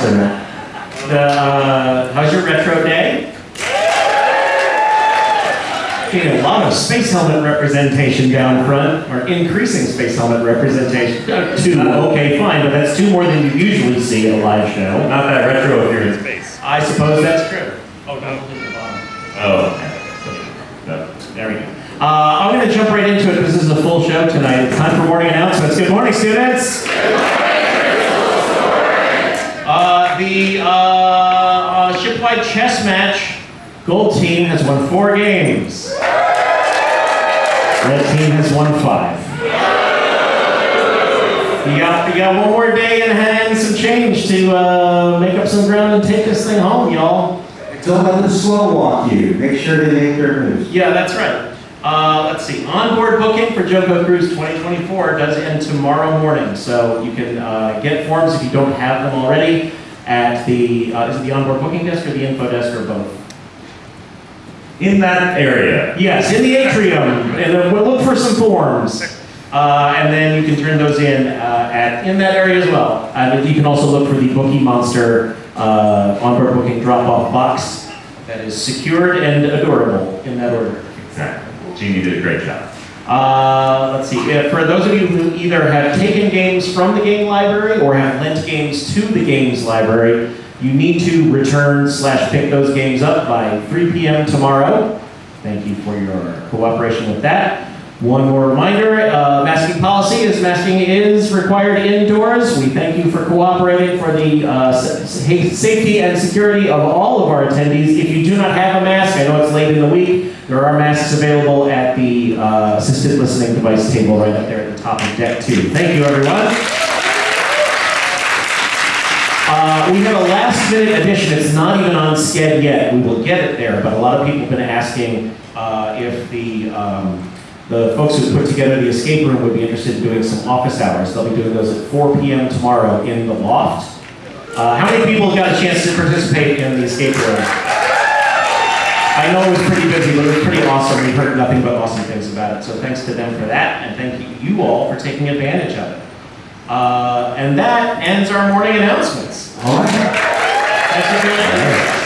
The, uh, how's your retro day? Getting a lot of space helmet representation down front, or increasing space helmet representation. Two, okay, fine, but that's two more than you usually see in a live show. Not that retro if you're in space. I suppose that's true. Oh, no, look the bottom. Oh. No. There we go. Uh, I'm going to jump right into it because this is a full show tonight. It's time for morning announcements. Good morning, students. Uh, the uh, uh, shipwide chess match, gold team has won four games. Red team has won five. You got, you got one more day in hand, some change to uh, make up some ground and take this thing home, y'all. Don't let them slow walk you. Make sure they make their moves. Yeah, that's right. Uh, let's see. Onboard booking for JoCo Cruise 2024 does end tomorrow morning, so you can uh, get forms if you don't have them already at the uh, is it the onboard booking desk or the info desk or both? In that area. Yes, in the atrium. And then we'll look for some forms, uh, and then you can turn those in uh, at in that area as well. And you can also look for the Bookie Monster uh, onboard booking drop-off box that is secured and adorable in that order. Exactly. Jeannie did a great job. Uh, let's see. For those of you who either have taken games from the game library or have lent games to the games library, you need to return slash pick those games up by 3 p.m. tomorrow. Thank you for your cooperation with that. One more reminder, uh, masking policy is masking is required indoors. We thank you for cooperating for the uh, sa- sa- safety and security of all of our attendees. If you do not have a mask, I know it's late in the week, there are masks available at the uh, assisted listening device table right up there at the top of deck two. Thank you, everyone. Uh, we have a last minute addition. It's not even on Sked yet. We will get it there, but a lot of people have been asking uh, if the um, the folks who put together the escape room would be interested in doing some office hours. They'll be doing those at 4 p.m. tomorrow in the loft. Uh, how many people got a chance to participate in the escape room? I know it was pretty busy, but it was pretty awesome. We've heard nothing but awesome things about it. So thanks to them for that, and thank you all for taking advantage of it. Uh, and that ends our morning announcements. All right. Thanks for that.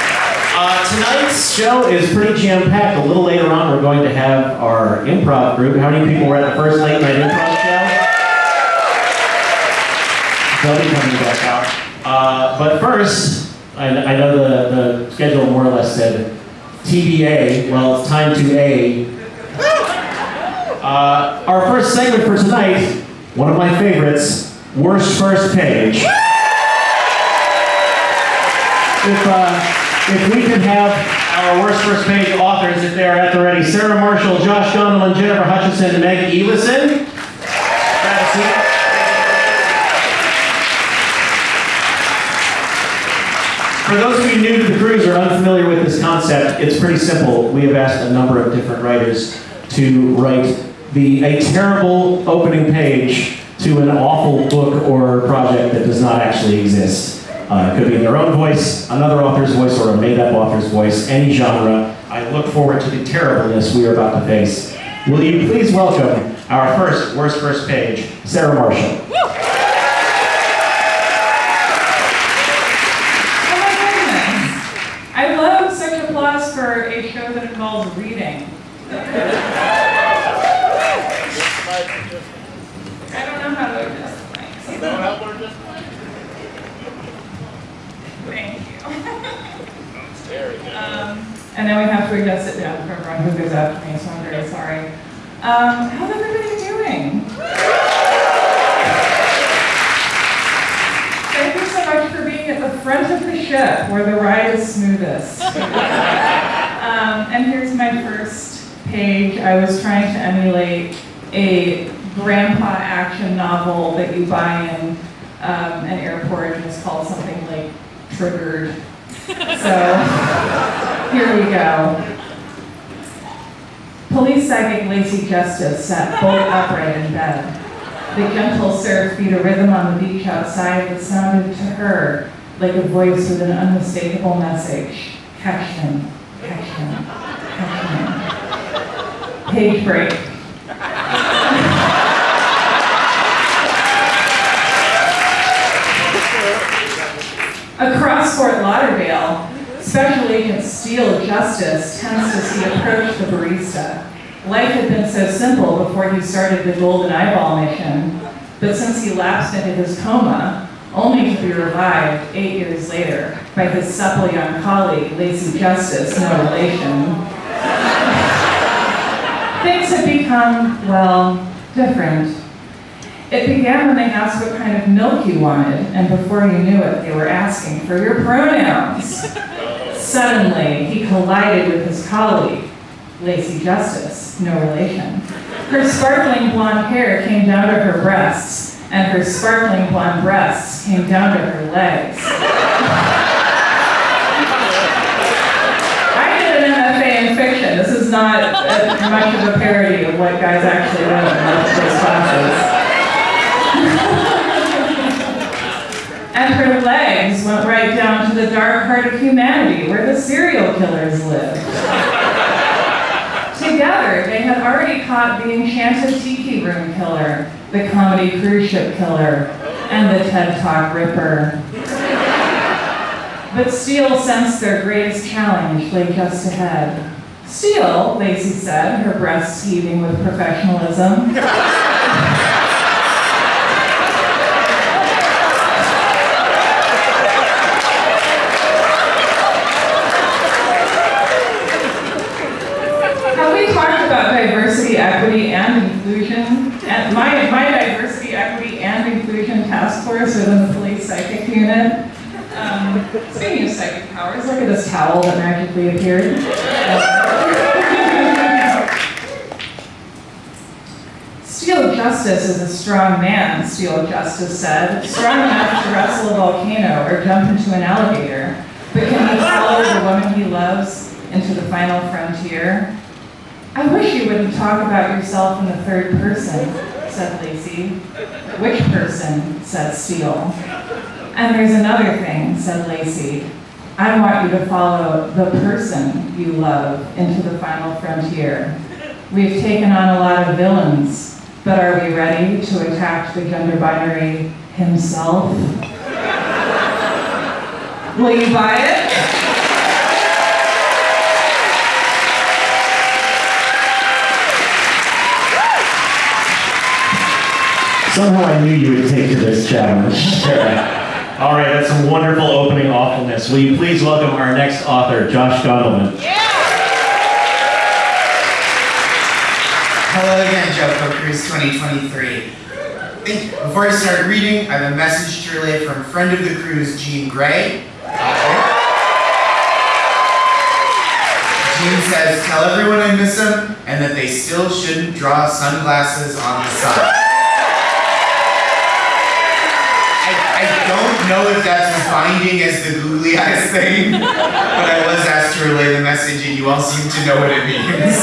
Uh, tonight's show is pretty jam-packed. A little later on, we're going to have our improv group. How many people were at the first late night improv show? They'll be coming back out. Uh, but first, I, I know the, the schedule more or less said TBA. Well, it's time to A. Uh, our first segment for tonight, one of my favorites, worst first page. If, uh, if we could have our worst first page authors, if they're at the ready, Sarah Marshall, Josh Gondelman, Jennifer Hutchison, Meg seat. For those of you new to the cruise or unfamiliar with this concept, it's pretty simple. We have asked a number of different writers to write the a terrible opening page to an awful book or project that does not actually exist. Uh, it could be in their own voice, another author's voice, or a made-up author's voice, any genre. I look forward to the terribleness we are about to face. Will you please welcome our first worst first page, Sarah Marshall. Oh my goodness. I love such applause for a show that involves reading. I don't know how to adjust the mics. Thank you. Um, and then we have to adjust it down for everyone who goes after me, so I'm very sorry. Um, how's everybody doing? Thank you so much for being at the front of the ship where the ride is smoothest. um, and here's my first page. I was trying to emulate a grandpa action novel that you buy in um, an airport and it's called something like Triggered. So here we go. Police psychic Lacey Justice sat bolt upright in bed. The gentle surf beat a rhythm on the beach outside that sounded to her like a voice with an unmistakable message. Catch him, catch him, catch him. Page break. Across Fort Lauderdale, Special Agent Steele Justice tends to see approach the barista. Life had been so simple before he started the Golden Eyeball mission, but since he lapsed into his coma, only to be revived eight years later by his supple young colleague, Lacey Justice, no relation, things had become, well, different. It began when they asked what kind of milk you wanted, and before you knew it, they were asking for your pronouns. Suddenly, he collided with his colleague, Lacey Justice, no relation. Her sparkling blonde hair came down to her breasts, and her sparkling blonde breasts came down to her legs. I did an MFA in fiction. This is not a, much of a parody of what guys actually wrote in those classes. And her legs went right down to the dark heart of humanity, where the serial killers lived. Together, they had already caught the enchanted tiki room killer, the comedy cruise ship killer, and the TED Talk ripper. But Steele sensed their greatest challenge lay just ahead. Steele, Lacey said, her breasts heaving with professionalism. Have we talked about diversity, equity, and inclusion? And my, my diversity, equity, and inclusion task force within the police psychic unit. Um, speaking of psychic powers, look at this towel that magically appeared. Steele Justice is a strong man, Steele Justice said, strong enough to wrestle a volcano or jump into an alligator. But can he follow the woman he loves into the final frontier? I wish you wouldn't talk about yourself in the third person, said Lacey. Which person? said Steele. And there's another thing, said Lacey. I want you to follow the person you love into the final frontier. We've taken on a lot of villains, but are we ready to attack the gender binary himself? Will you buy it? Somehow I knew you would take to this challenge. All right, that's some wonderful opening awfulness. Will you please welcome our next author, Josh Gondelman? Yeah. Hello again, JoCo Cruise 2023. Before I start reading, I have a message to relay from friend of the cruise, Jean Grae. Jean says, tell everyone I miss them and that they still shouldn't draw sunglasses on the side. Don't know if that's as binding as the googly eyes thing, but I was asked to relay the message and you all seem to know what it means.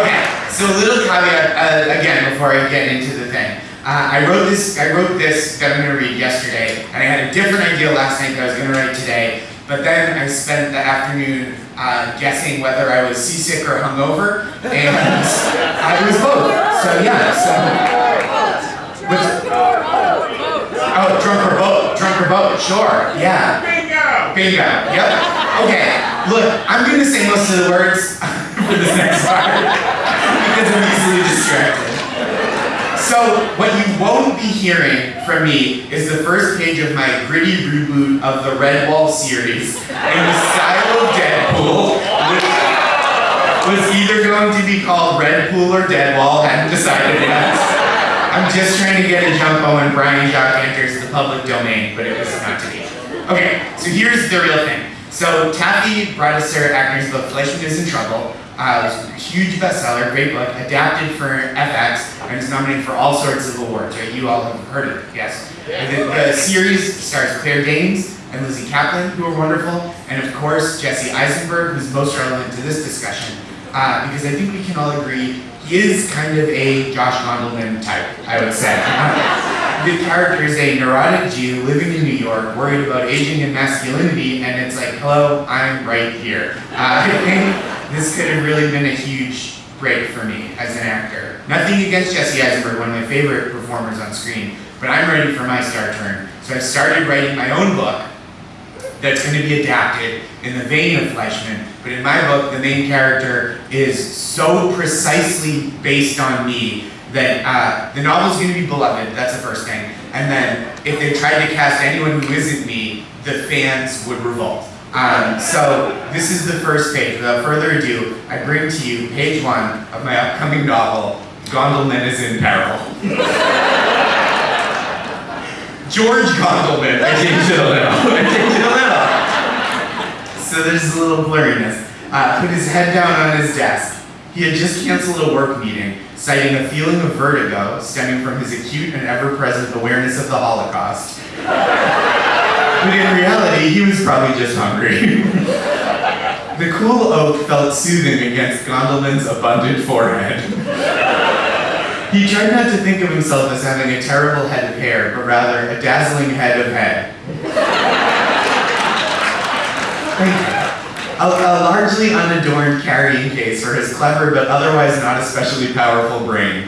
Okay, so a little caveat uh, again before I get into the thing. Uh, I wrote this. I wrote this that I'm going to read yesterday, and I had a different idea last night that I was going to write today. But then I spent the afternoon uh, guessing whether I was seasick or hungover, and I was both. So yeah. So. What's- Oh, drunk or boat. Drunk or boat. Sure. Yeah. Bingo. Bingo. Yep. Okay. Look, I'm going to say most of the words for this next part because I'm easily distracted. So, what you won't be hearing from me is the first page of my gritty reboot of the Redwall series in the style of Deadpool, which was either going to be called Redpool or Deadwall, hadn't decided yet. I'm just trying to get a jumbo when Brian Jacques enters the public domain, but it was not to be. Okay, so here's the real thing. So Taffy Brodesser-Akner's book Fleishman is in Trouble. Uh, it was a huge bestseller, great book, adapted for FX, and it's nominated for all sorts of awards, right? You all have heard of it, yes. The, the series stars Claire Danes and Lizzy Caplan, who are wonderful, and of course Jesse Eisenberg, who's most relevant to this discussion, uh, because I think we can all agree is kind of a Josh Gondelman type, I would say. the character is a neurotic Jew living in New York, worried about aging and masculinity, and it's like, hello, I'm right here. Uh, I think this could have really been a huge break for me as an actor. Nothing against Jesse Eisenberg, one of my favorite performers on screen, but I'm ready for my star turn. So I started writing my own book, that's going to be adapted in the vein of Fleishman. But in my book, the main character is so precisely based on me that uh, the novel's going to be beloved. That's the first thing. And then if they tried to cast anyone who isn't me, the fans would revolt. Um, so this is the first page. Without further ado, I bring to you page one of my upcoming novel, Gondelman is in Peril. George Gondelman, I changed it a little. I changed it a little. So there's a little blurriness. Uh, put his head down on his desk. He had just canceled a work meeting, citing a feeling of vertigo stemming from his acute and ever-present awareness of the Holocaust. But in reality, he was probably just hungry. the cool oak felt soothing against Gondelman's abundant forehead. He tried not to think of himself as having a terrible head of hair, but rather a dazzling head of head. A, a largely unadorned carrying case for his clever but otherwise not especially powerful brain.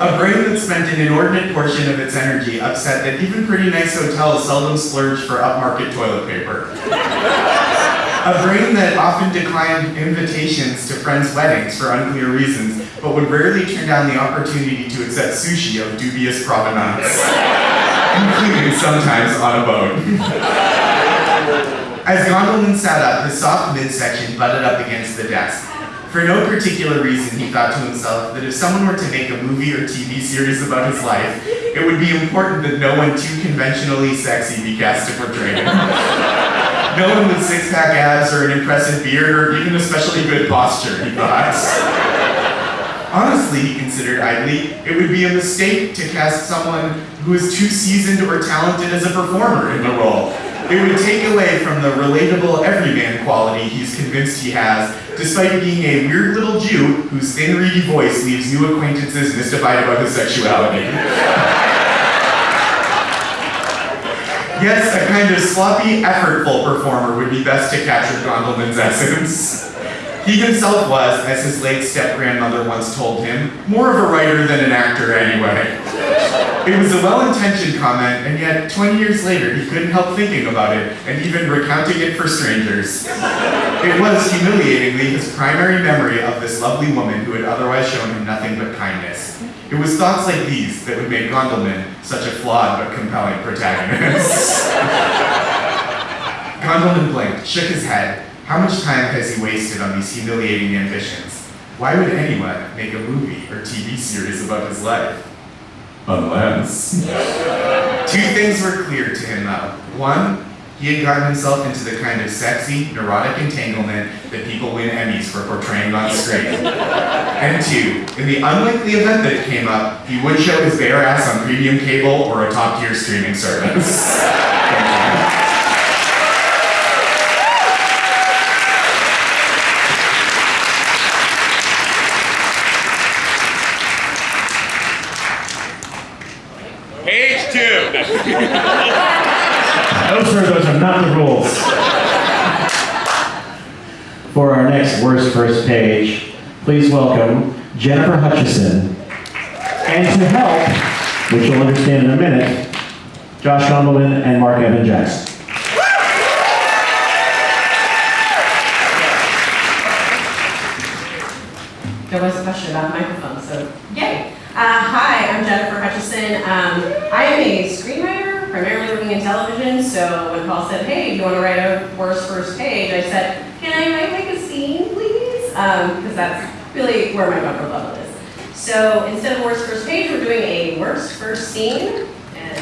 A brain that spent an inordinate portion of its energy upset that even pretty nice hotels seldom splurge for upmarket toilet paper. A brain that often declined invitations to friends' weddings for unclear reasons, but would rarely turn down the opportunity to accept sushi of dubious provenance, including sometimes on a boat. As Gondelman sat up, his soft midsection butted up against the desk. For no particular reason, he thought to himself that if someone were to make a movie or TV series about his life, it would be important that no one too conventionally sexy be cast to portray him. No one with six-pack abs or an impressive beard or even especially good posture, he thought. Honestly, he considered idly, it would be a mistake to cast someone who is too seasoned or talented as a performer in the role. It would take away from the relatable everyman quality he's convinced he has, despite being a weird little Jew whose thin, reedy voice leaves new acquaintances mystified about his sexuality. Yes, a kind of sloppy, effortful performer would be best to capture Gondelman's essence. He himself was, as his late step-grandmother once told him, more of a writer than an actor anyway. It was a well-intentioned comment, and yet 20 years later, he couldn't help thinking about it and even recounting it for strangers. It was, humiliatingly, his primary memory of this lovely woman who had otherwise shown him nothing but kindness. It was thoughts like these that would make Gondelman such a flawed but compelling protagonist. Gondelman blinked, shook his head. How much time has he wasted on these humiliating ambitions? Why would anyone make a movie or TV series about his life? Unless. Two things were clear to him though. One, he had gotten himself into the kind of sexy, neurotic entanglement that people win Emmys for portraying on screen. And two, in the unlikely event that it came up, he would show his bare ass on premium cable or a top tier streaming service. Thank you. Page two. No, sir, those are not the rules. For our next worst first page, please welcome Jennifer Hutchison. And to help, which you'll understand in a minute, Josh Gondelman and Mark Evan Jackson. There was a question about the microphone, so yay. Uh, hi, I'm Jennifer Hutchison. Um, I am a screenwriter, primarily working in television. So when Paul said, "Hey, do you want to write a worst first page?" I said, "Can I write like a scene, please?" Because that's really where my comfort level is. So instead of worst first page, we're doing a worst first scene. And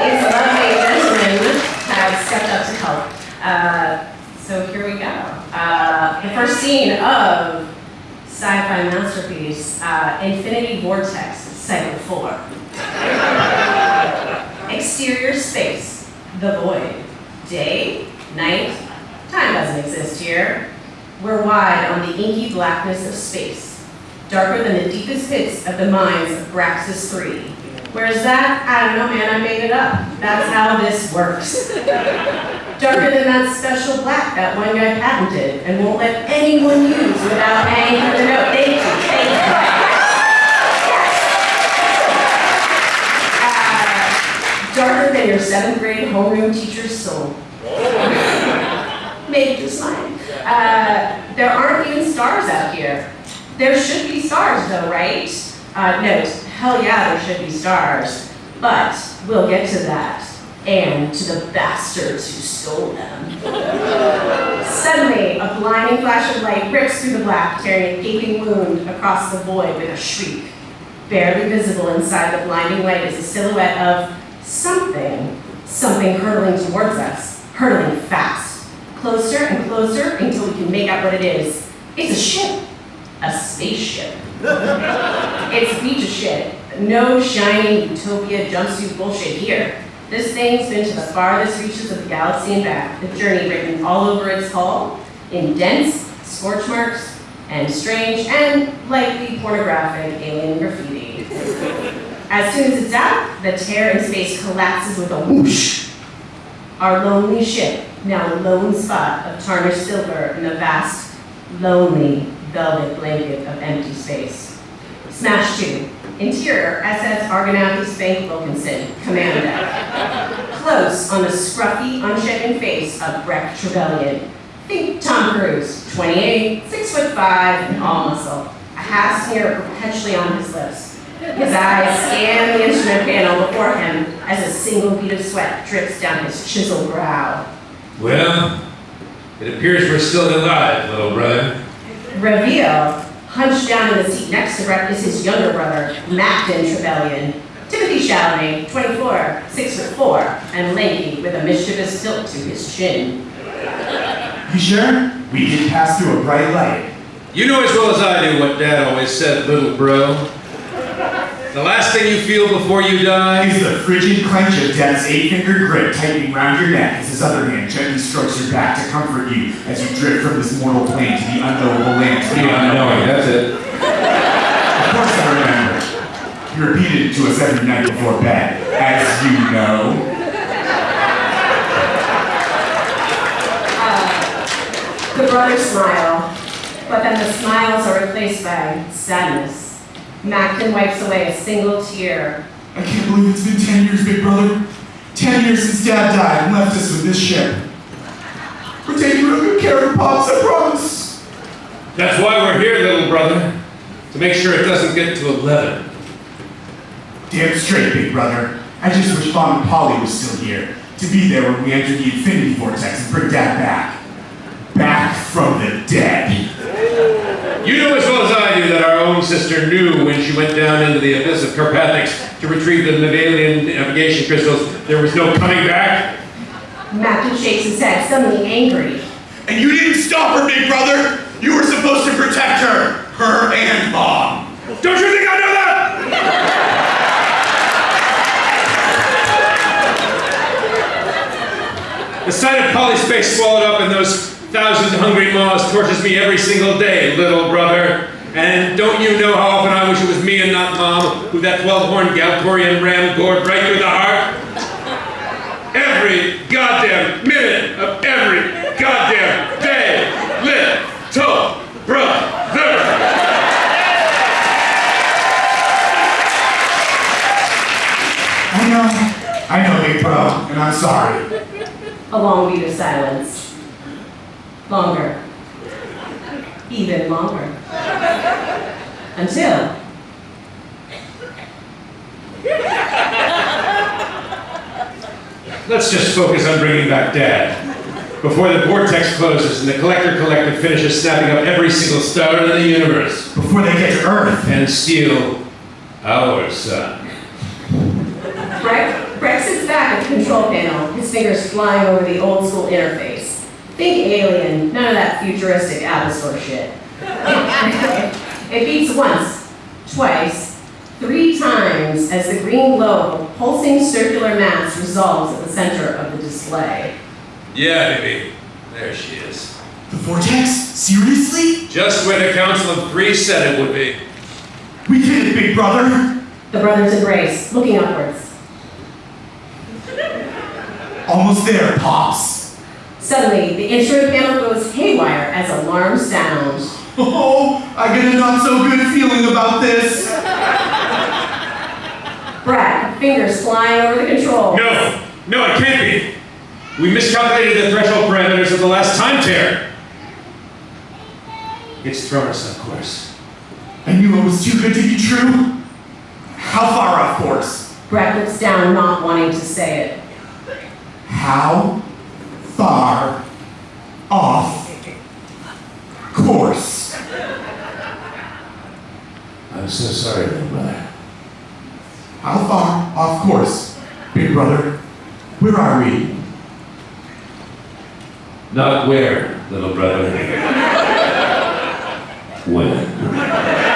these lovely gentlemen have stepped up to help. Uh, so here we go. Uh, the first scene of sci-fi masterpiece, uh, Infinity Vortex, Cycle 4. Exterior space, the void. Day, night, time doesn't exist here. We're wide on the inky blackness of space, darker than the deepest pits of the mines of Braxis 3. Whereas that, I don't know man, I made it up. That's how this works. Darker than that special black that one guy patented and won't let anyone use without paying for the note. Thank you, thank you. Uh, darker than your seventh grade homeroom teacher's soul. Maybe just mine. Uh, there aren't even stars out here. There should be stars though, right? Uh, note, hell yeah, there should be stars. But we'll get to that. And to the bastards who stole them. Suddenly, a blinding flash of light rips through the black, tearing a gaping wound across the void with a shriek. Barely visible inside the blinding light is a silhouette of something, something hurtling towards us, hurtling fast. Closer and closer until we can make out what it is. It's a ship, a spaceship. it's a beach shit. No shiny utopia jumpsuit bullshit here. This thing's been to the farthest reaches of the galaxy and back, the journey written all over its hull, in dense scorch marks and strange and likely pornographic alien graffiti. As soon as it's out, the tear in space collapses with a whoosh. Our lonely ship, now a lone spot of tarnished silver in the vast, lonely velvet blanket of empty space. Smash 2. Interior, SS Argonauty Spank Wilkinson, Command Deck. Close on the scruffy, unshaven face of Breck Trevelyan. Think Tom Cruise, 28, 6 foot 5, and all muscle. A half sneer perpetually on his lips. His eyes scan the instrument panel before him as a single bead of sweat drips down his chiseled brow. Well, it appears we're still alive, little brother. Reveal, hunched down in the seat next to Brett is his younger brother, Macton Trevelyan. Timothy Chalamet, 24, 6 foot 4, and lanky with a mischievous tilt to his chin. You sure? We did pass through a bright light. You know as well as I do what Dad always said, little bro. The last thing you feel before you die Is the frigid clench of death's eight-finger grip tightening round your neck as his other hand gently strokes your back to comfort you as you drift from this mortal plane to the unknowable land the unknowing, that's it. Of course I remember. You repeated it to us every night before bed, as you know. Uh, the brothers smile, but then the smiles are replaced by sadness. Macton wipes away a single tear. I can't believe it's been ten years, big brother. Ten years since Dad died and left us with this ship. We're taking real good care of Pops, I promise. That's why we're here, little brother. To make sure it doesn't get to 11. Damn straight, big brother. I just wish Mom and Polly was still here. To be there when we enter the infinity vortex and bring Dad back. Back from the dead. You know as well as I do that our own sister knew when she went down into the abyss of Carpathics to retrieve the Navalian navigation crystals, there was no coming back. Macton shakes his head, suddenly angry. And you didn't stop her, big brother! You were supposed to protect her! Her and Mom! Don't you think I know that? The sight of Polly's face swallowed up in those thousand hungry maws tortures me every single day, little brother. And don't you know how often I wish it was me and not Mom who that 12-horned Galtorian ram gored right through the heart? Every goddamn minute of every goddamn day, little brother. I know. I know, big bro, and I'm sorry. A long beat of silence. Longer. Even longer. Until. Let's just focus on bringing back Dad. Before the vortex closes and the Collector Collective finishes snapping up every single star in the universe Before they get to Earth. and steal our son. Breck, Breck sits back at the control panel, his fingers flying over the old school interface. Think alien, none of that futuristic Apple shit. it beats once, twice, three times as the green globe, pulsing circular mass resolves at the center of the display. Yeah, baby. There she is. The vortex? Seriously? Just where the Council of Three said it would be. We did it, big brother. The brothers embrace, looking upwards. Almost there, Pops. Suddenly, the instrument panel goes haywire as alarms sound. Oh, I get a not so good feeling about this. Brad, fingers flying over the control. No, no, it can't be. We miscalculated the threshold parameters of the last time tear. It's thrown us off course. I knew it was too good to be true. How far off course? Brett looks down, not wanting to say it. How far off course? I'm so sorry, little brother. How far off course, big brother? Where are we? Not where, little brother. when.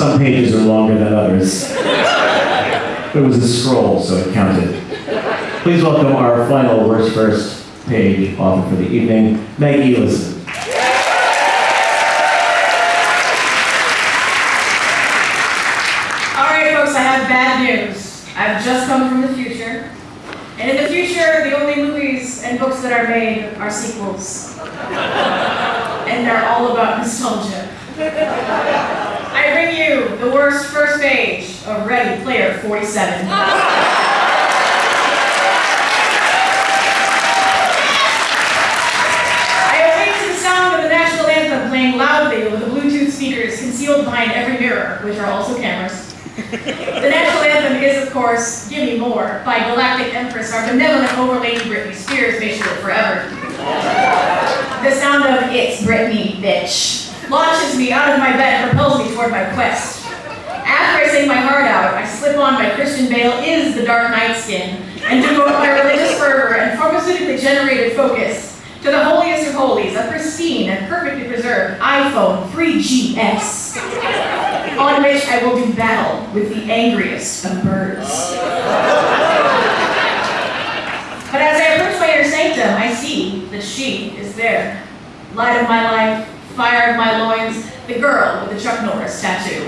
Some pages are longer than others. It was a scroll, so it counted. Please welcome our final worst first page author for the evening, Maggie Ellison. All right, folks, I have bad news. I've just come from the future. And in the future, the only movies and books that are made are sequels. and they're all about nostalgia. I bring you the worst first page of Ready Player 47. I await to the sound of the national anthem playing loudly over the Bluetooth speakers concealed behind every mirror, which are also cameras. The national anthem is, of course, Gimme More by Galactic Empress, our benevolent overlady Britney Spears, may she live forever. The sound of It's Britney, bitch launches me out of my bed and propels me toward my quest. After I sing my heart out, I slip on my Christian Bale is the Dark Knight skin and devote my religious fervor and pharmaceutically generated focus to the holiest of holies, a pristine and perfectly preserved iPhone 3GS, on which I will do battle with the angriest of birds. But as I approach my inner sanctum, I see that she is there. Light of my life, fire of my loins, the girl with the Chuck Norris tattoo.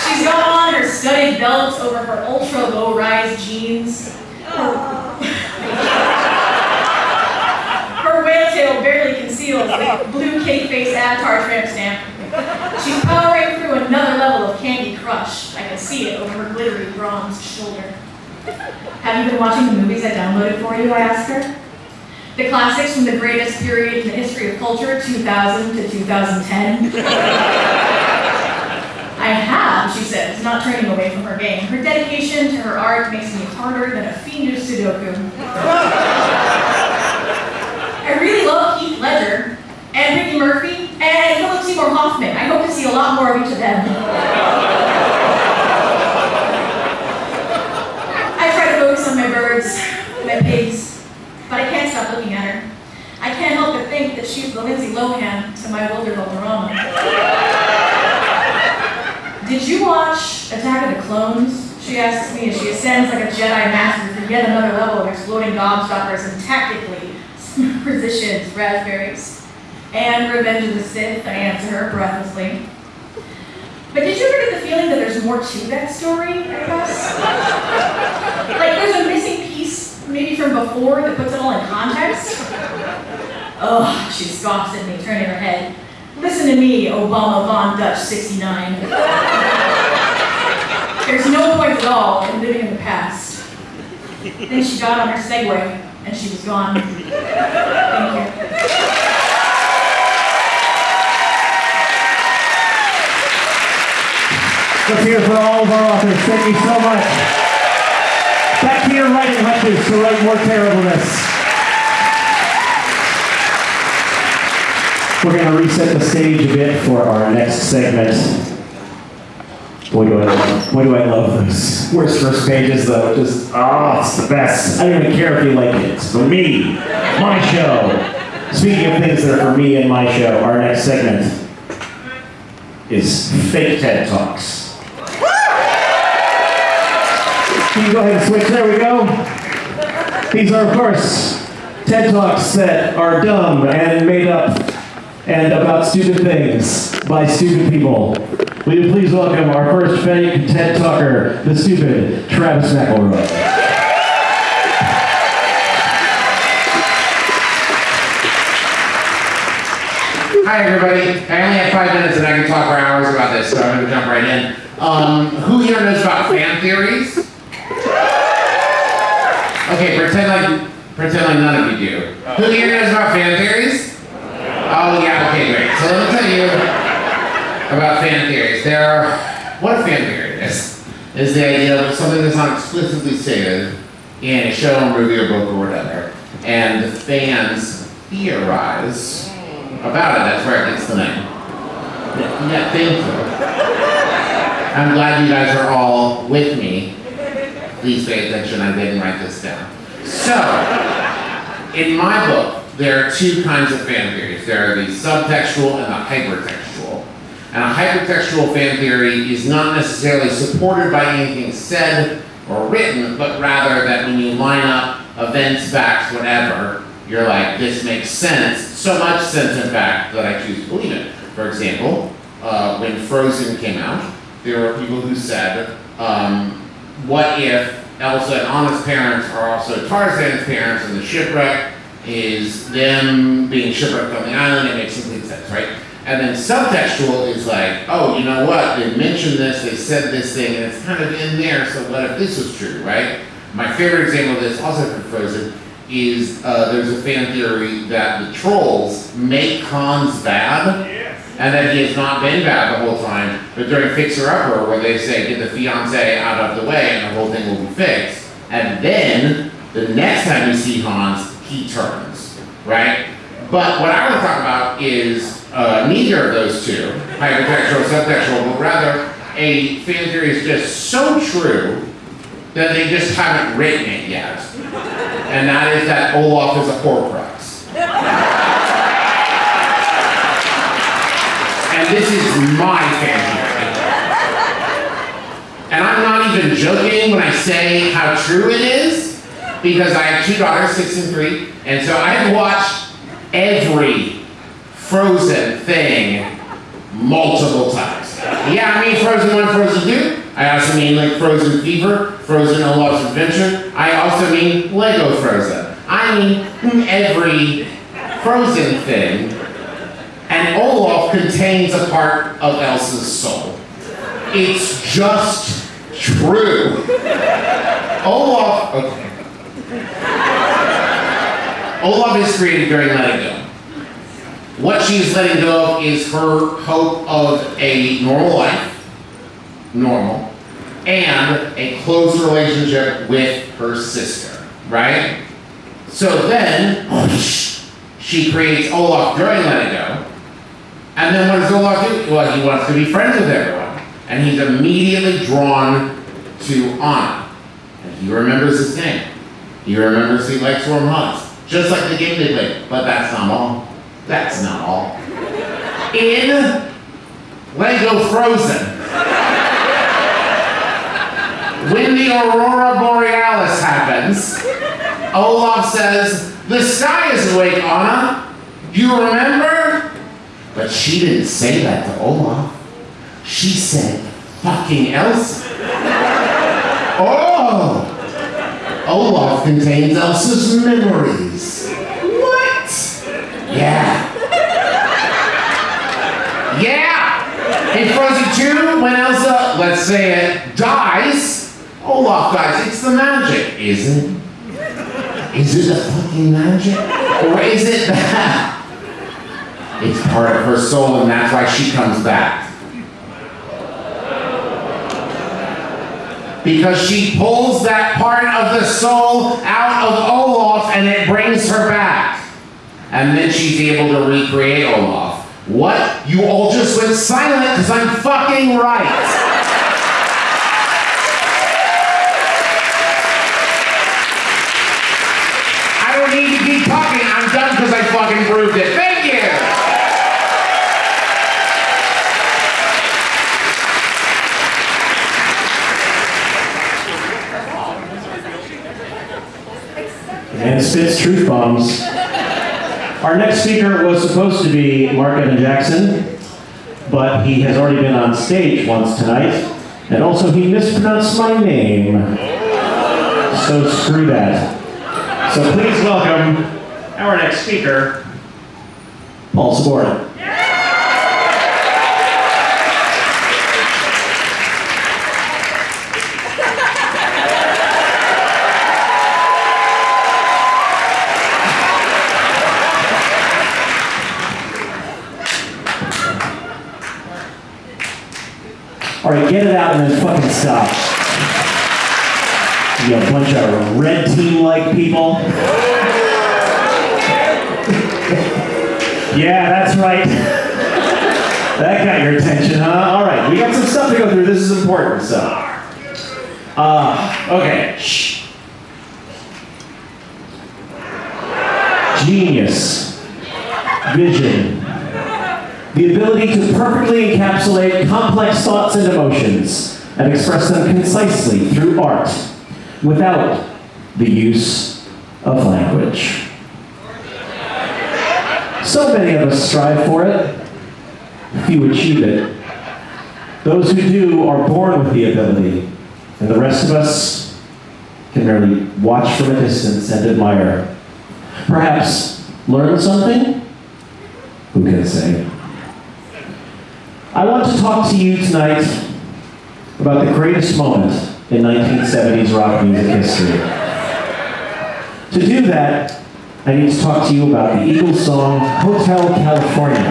She's got on her studded belt over her ultra low rise jeans. Her whale tail barely conceals the blue cake face avatar tramp stamp. She's powering through another level of Candy Crush. I can see it over her glittery bronze shoulder. Have you been watching the movies I downloaded for you? I asked her. The classics from the greatest period in the history of culture, 2000 to 2010. I have, she says, not turning away from her game. Her dedication to her art makes me harder than a fiendish Sudoku. I really love Heath Ledger and Ricky Murphy and Philip Seymour Hoffman. I hope to see a lot more of each of them. I try to focus on my birds, my pigs, but I can't stop looking at her. I can't help but think that she's the Lindsay Lohan to my Wilmer Valderrama. Did you watch Attack of the Clones? She asks me as she ascends like a Jedi master through yet another level of exploding gobstoppers and tactically positions raspberries. And Revenge of the Sith, I answer her breathlessly. But did you ever get the feeling that there's more to that story, I guess? like there's a missing maybe from before, that puts it all in context? Ugh, she scoffs at me, turning her head. Listen to me, Obama Von Dutch 69. There's no point at all in living in the past. Then she got on her Segway, and she was gone. Thank you. Let's hear for all of our authors. Thank you so much. Your writing hutches to write more terribleness. We're going to reset the stage a bit for our next segment. Boy, do I love, boy, do I love worst first pages, though. Just, oh, it's the best. I don't even care if you like it. It's for me, my show. Speaking of things that are for me and my show, our next segment is Fake TED Talks. Can you go ahead and switch? There we go. These are, of course, TED Talks that are dumb and made up and about stupid things by stupid people. Will you please welcome our first fake TED Talker, the stupid Travis McElroy. Hi everybody. I only have five minutes and I can talk for hours about this, so I'm gonna jump right in. Um, who here knows about fan theories? Okay, pretend like pretend like none of you do. Oh. Who here knows about fan theories? Oh yeah, okay, great. So let me tell you about fan theories. There are what a fan theory is is the idea of something that's not explicitly stated in a show, or movie, or book or whatever, and the fans theorize mm. about it. That's where it gets the name. Yeah, thank you. I'm glad you guys are all with me. Please pay attention, I didn't write this down. So, in my book, there are two kinds of fan theories. There are the subtextual and the hypertextual. And a hypertextual fan theory is not necessarily supported by anything said or written, but rather that when you line up events, facts, whatever, you're like, this makes sense. So much sense, in fact, that I choose to believe it. For example, uh, when Frozen came out, there were people who said, um, what if Elsa and Anna's parents are also Tarzan's parents and the shipwreck is them being shipwrecked on the island? It makes complete sense, right? And then subtextual is like, oh, you know what? They mentioned this, they said this thing, and it's kind of in there, so what if this was true, right? My favorite example of this, also from Frozen, is uh, there's a fan theory that the trolls make Hans bad, and that he has not been bad the whole time, but during Fixer Upper, where they say, get the fiance out of the way and the whole thing will be fixed, and then the next time you see Hans, he turns, right? But what I want to talk about is uh, neither of those two, hypertextual, subtextual, but rather a fan theory is just so true that they just haven't written it yet. And that is that Olaf is a Horcrux. This is my family. And I'm not even joking when I say how true it is, because I have two daughters, six and three, and so I have watched every Frozen thing multiple times. Yeah, I mean Frozen 1, Frozen 2. I also mean like Frozen Fever, Frozen Olaf's Adventure. I also mean Lego Frozen. I mean every Frozen thing. And Olaf contains a part of Elsa's soul. It's just true. Olaf, okay. Olaf is created during letting go. What she's letting go of is her hope of a normal life, normal, and a close relationship with her sister, right? So then, she creates Olaf during letting go, and then what does Olaf do? Well, he wants to be friends with everyone, and he's immediately drawn to Anna, and he remembers his name. He remembers he likes warm hugs, just like the game they played, but that's not all. That's not all. In Lego Frozen, when the Aurora Borealis happens, Olaf says, The sky is awake, Anna. You remember? But she didn't say that to Olaf. She said, fucking Elsa. Oh! Olaf contains Elsa's memories. What? Yeah. Yeah! In Frozen 2, when Elsa, let's say it, dies, Olaf dies. It's the magic. Is it? Is it the fucking magic? Or is it that? It's part of her soul and that's why she comes back. Because she pulls that part of the soul out of Olaf and it brings her back. And then she's able to recreate Olaf. What? You all just went silent because I'm fucking right. I don't need to keep talking. I'm done because I fucking proved it. Thank you. And spits truth bombs. Our next speaker was supposed to be Mark Evan Jackson. but he has already been on stage once tonight, and also he mispronounced my name. So screw that. So please welcome our next speaker, Paul Sabourin. Get it out and then fucking stop. You a bunch of red team-like people. yeah, that's right. that got your attention, huh? All right, we got some stuff to go through. This is important, so. Uh, okay. Shh. Genius. Vision. The ability to perfectly encapsulate complex thoughts and emotions and express them concisely through art without the use of language. So many of us strive for it, few achieve it. Those who do are born with the ability, and the rest of us can merely watch from a distance and admire. Perhaps learn something? Who can say? I want to talk to you tonight about the greatest moment in 1970s rock music history. To do that, I need to talk to you about the Eagles song Hotel California.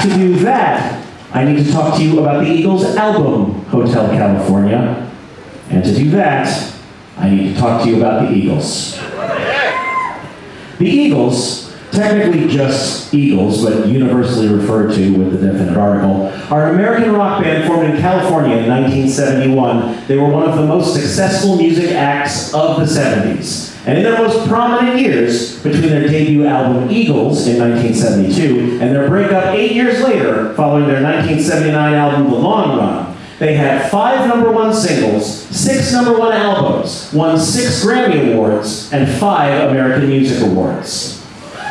To do that, I need to talk to you about the Eagles album Hotel California. And to do that, I need to talk to you about the Eagles. The Eagles, technically just Eagles, but universally referred to with the definite article, are an American rock band formed in California in 1971. They were one of the most successful music acts of the 70s. And in their most prominent years, between their debut album Eagles in 1972 and their breakup eight years later, following their 1979 album The Long Run, they had five number one singles, six number one albums, won six Grammy Awards, and five American Music Awards.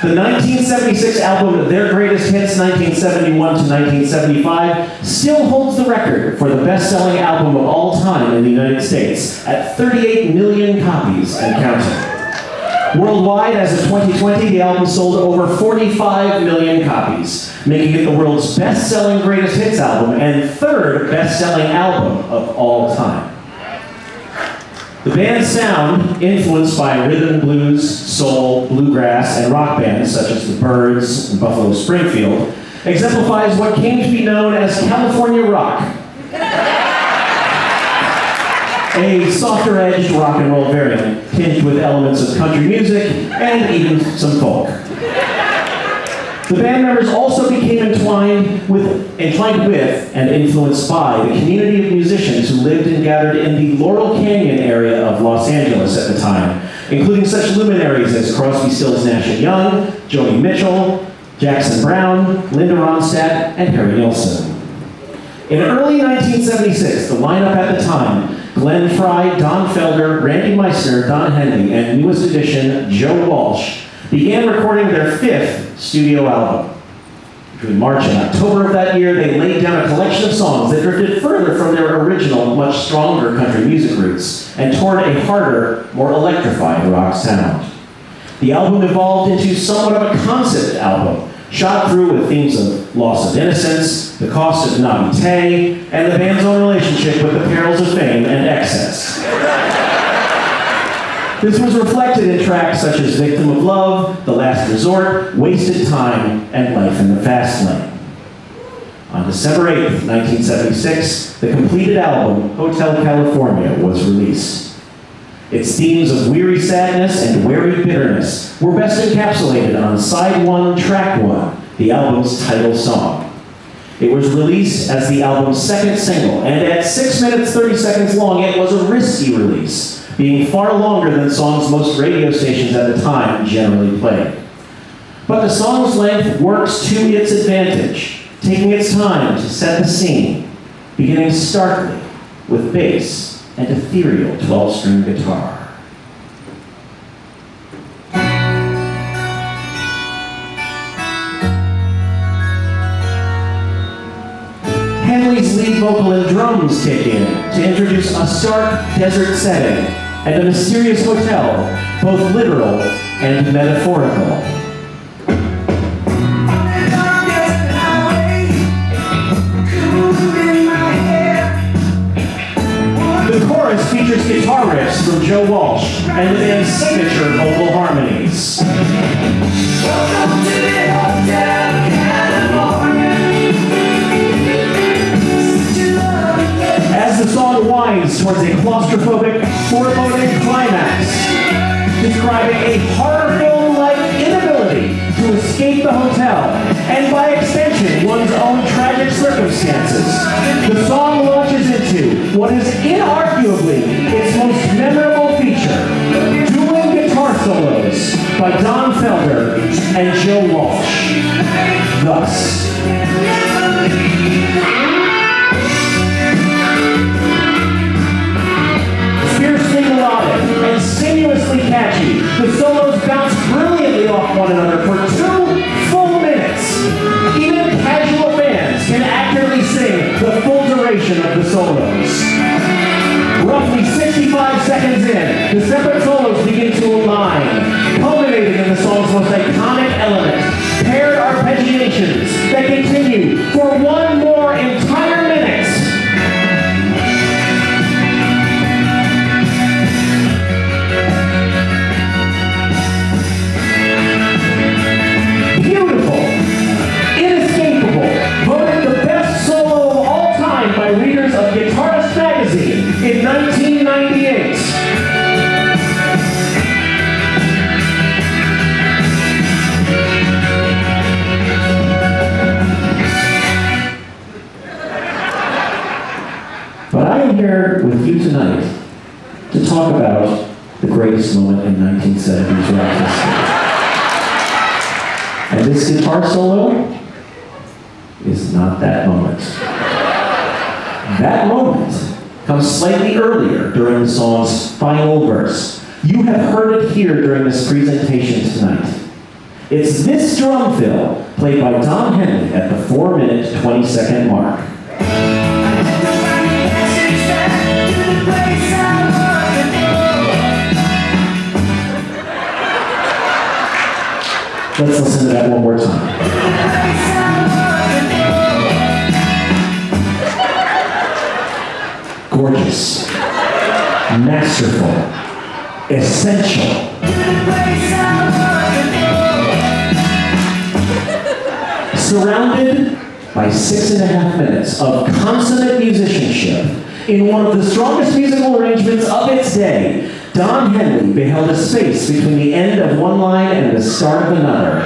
The 1976 album, Their Greatest Hits 1971 to 1975, still holds the record for the best-selling album of all time in the United States at 38 million copies and counting. Worldwide, as of 2020, the album sold over 45 million copies, making it the world's best-selling greatest hits album and third best-selling album of all time. The band's sound, influenced by rhythm, blues, soul, bluegrass, and rock bands such as the Byrds and Buffalo Springfield, exemplifies what came to be known as California rock. A softer-edged rock and roll variant, tinged with elements of country music and even some folk. The band members also became entwined with, entwined with and influenced by the community of musicians who lived and gathered in the Laurel Canyon area of Los Angeles at the time, including such luminaries as Crosby, Stills, Nash Young, Joni Mitchell, Jackson Browne, Linda Ronstadt, and Harry Nilsson. In early 1976, the lineup at the time, Glenn Frey, Don Felder, Randy Meisner, Don Henley, and newest addition, Joe Walsh, began recording their fifth studio album. Between March and October of that year, they laid down a collection of songs that drifted further from their original, much stronger country music roots and toward a harder, more electrified rock sound. The album evolved into somewhat of a concept album, shot through with themes of loss of innocence, the cost of naivete, and the band's own relationship with the perils of fame and excess. This was reflected in tracks such as Victim of Love, The Last Resort, Wasted Time, and Life in the Fast Lane. On December 8, 1976, the completed album, Hotel California, was released. Its themes of weary sadness and wary bitterness were best encapsulated on Side 1, Track 1, the album's title song. It was released as the album's second single, and at 6 minutes 30 seconds long, it was a risky release being far longer than songs most radio stations at the time generally played. But the song's length works to its advantage, taking its time to set the scene, beginning starkly with bass and ethereal 12-string guitar. Henley's lead vocal and drums kick in to introduce a stark desert setting and a mysterious hotel, both literal and metaphorical. The chorus features guitar riffs from Joe Walsh and the band's signature vocal harmonies. As the song winds towards a claustrophobic, foreboding climax, describing a horror film-like inability to escape the hotel, and by extension, one's own tragic circumstances. The song launches into what is inarguably its most memorable feature, dueling guitar solos by Don Felder and Joe Walsh. Thus, and sinuously catchy. The solos bounce brilliantly off one another for two full minutes. Even casual fans can accurately sing the full duration of the solos. Roughly 65 seconds in, the separate solos begin to align, culminating in the song's most iconic element, paired arpeggiations that continue for one more you tonight to talk about the greatest moment in 1970s rock history. And this guitar solo is not that moment. That moment comes slightly earlier during the song's final verse. You have heard it here during this presentation tonight. It's this drum fill played by Don Henley at the 4 minute 20 second mark. Let's listen to that one more time. Gorgeous, masterful, essential. Surrounded by six and a half minutes of consummate musicianship in one of the strongest musical arrangements of its day, Don Henley beheld a space between the end of one line and the start of another.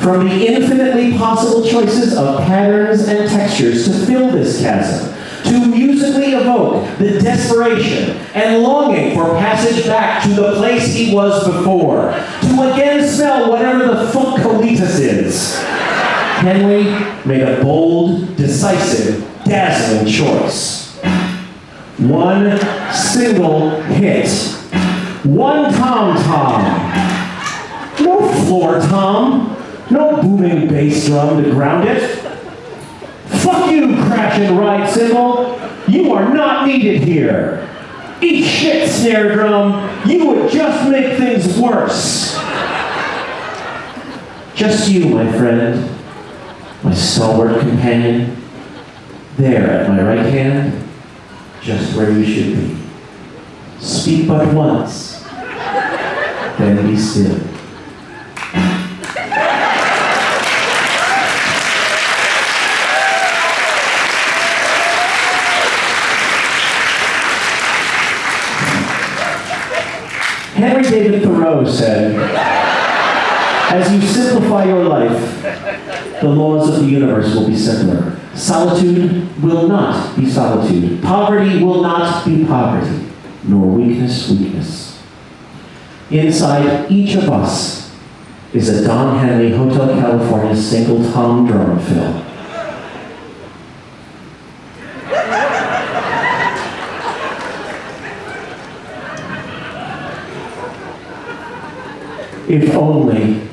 From the infinitely possible choices of patterns and textures to fill this chasm, to musically evoke the desperation and longing for passage back to the place he was before, to again smell whatever the funk is. Henley made a bold, decisive, dazzling choice. One single hit. One tom tom. No floor tom. No booming bass drum to ground it. Fuck you, crash and ride cymbal. You are not needed here. Eat shit, snare drum. You would just make things worse. Just you, my friend, my stalwart companion, there at my right hand, just where you should be. Speak but once, then be still. Henry David Thoreau said, As you simplify your life, the laws of the universe will be simpler. Solitude will not be solitude. Poverty will not be poverty, nor weakness weakness. Inside each of us is a Don Henley Hotel California single tom drum fill. If only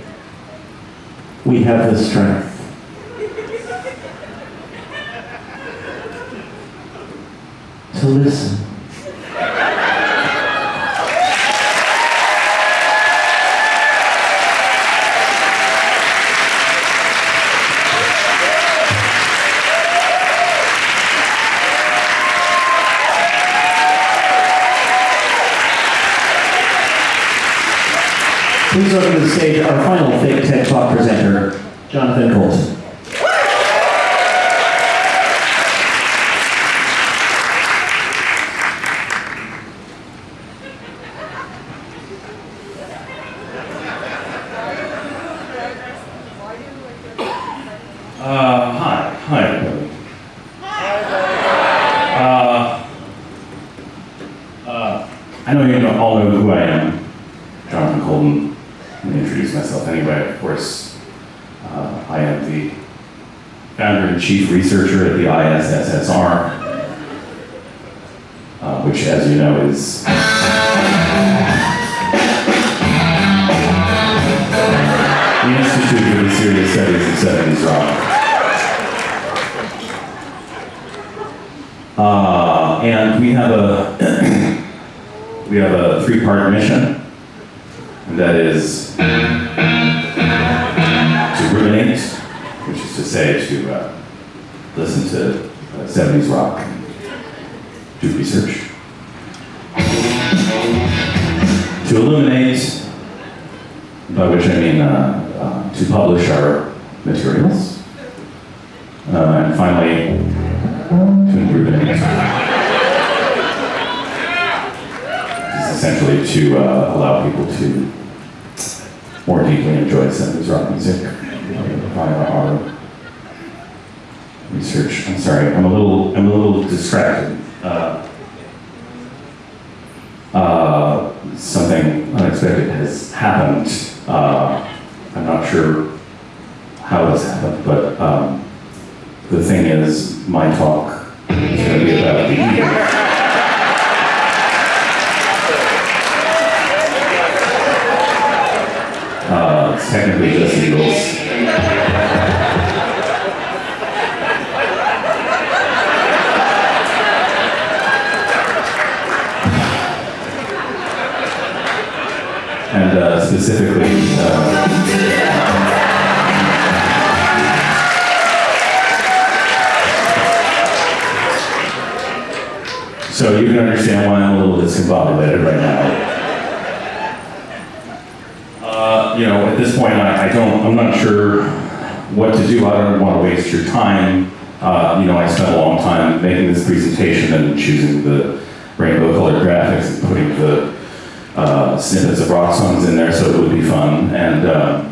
we have the strength. To listen. Please welcome to the stage our final Fake TED Talk presenter, Jonathan Coulton. Uh, hi, hi everybody. Uh, uh, I know you know, all know who I am, Jonathan Coulton. Let me introduce myself anyway. Of course, uh, I am the founder and chief researcher at the ISSSR, uh, which, as you know, is the Institute for the Serious Studies of 70s Rock. Uh, and we have a we have a three-part mission, that is to ruminate, which is to say to uh, listen to uh, 70s rock, and do research, to illuminate, by which I mean uh, uh, to publish our materials, uh, and finally to improve it. It's essentially to uh, allow people to more deeply enjoy 70s rock music via our research. I'm sorry, I'm a little, I'm a little distracted. Uh, uh, something unexpected has happened. Making this presentation and choosing the rainbow colored graphics and putting the uh, snippets of rock songs in there so it would be fun. And uh,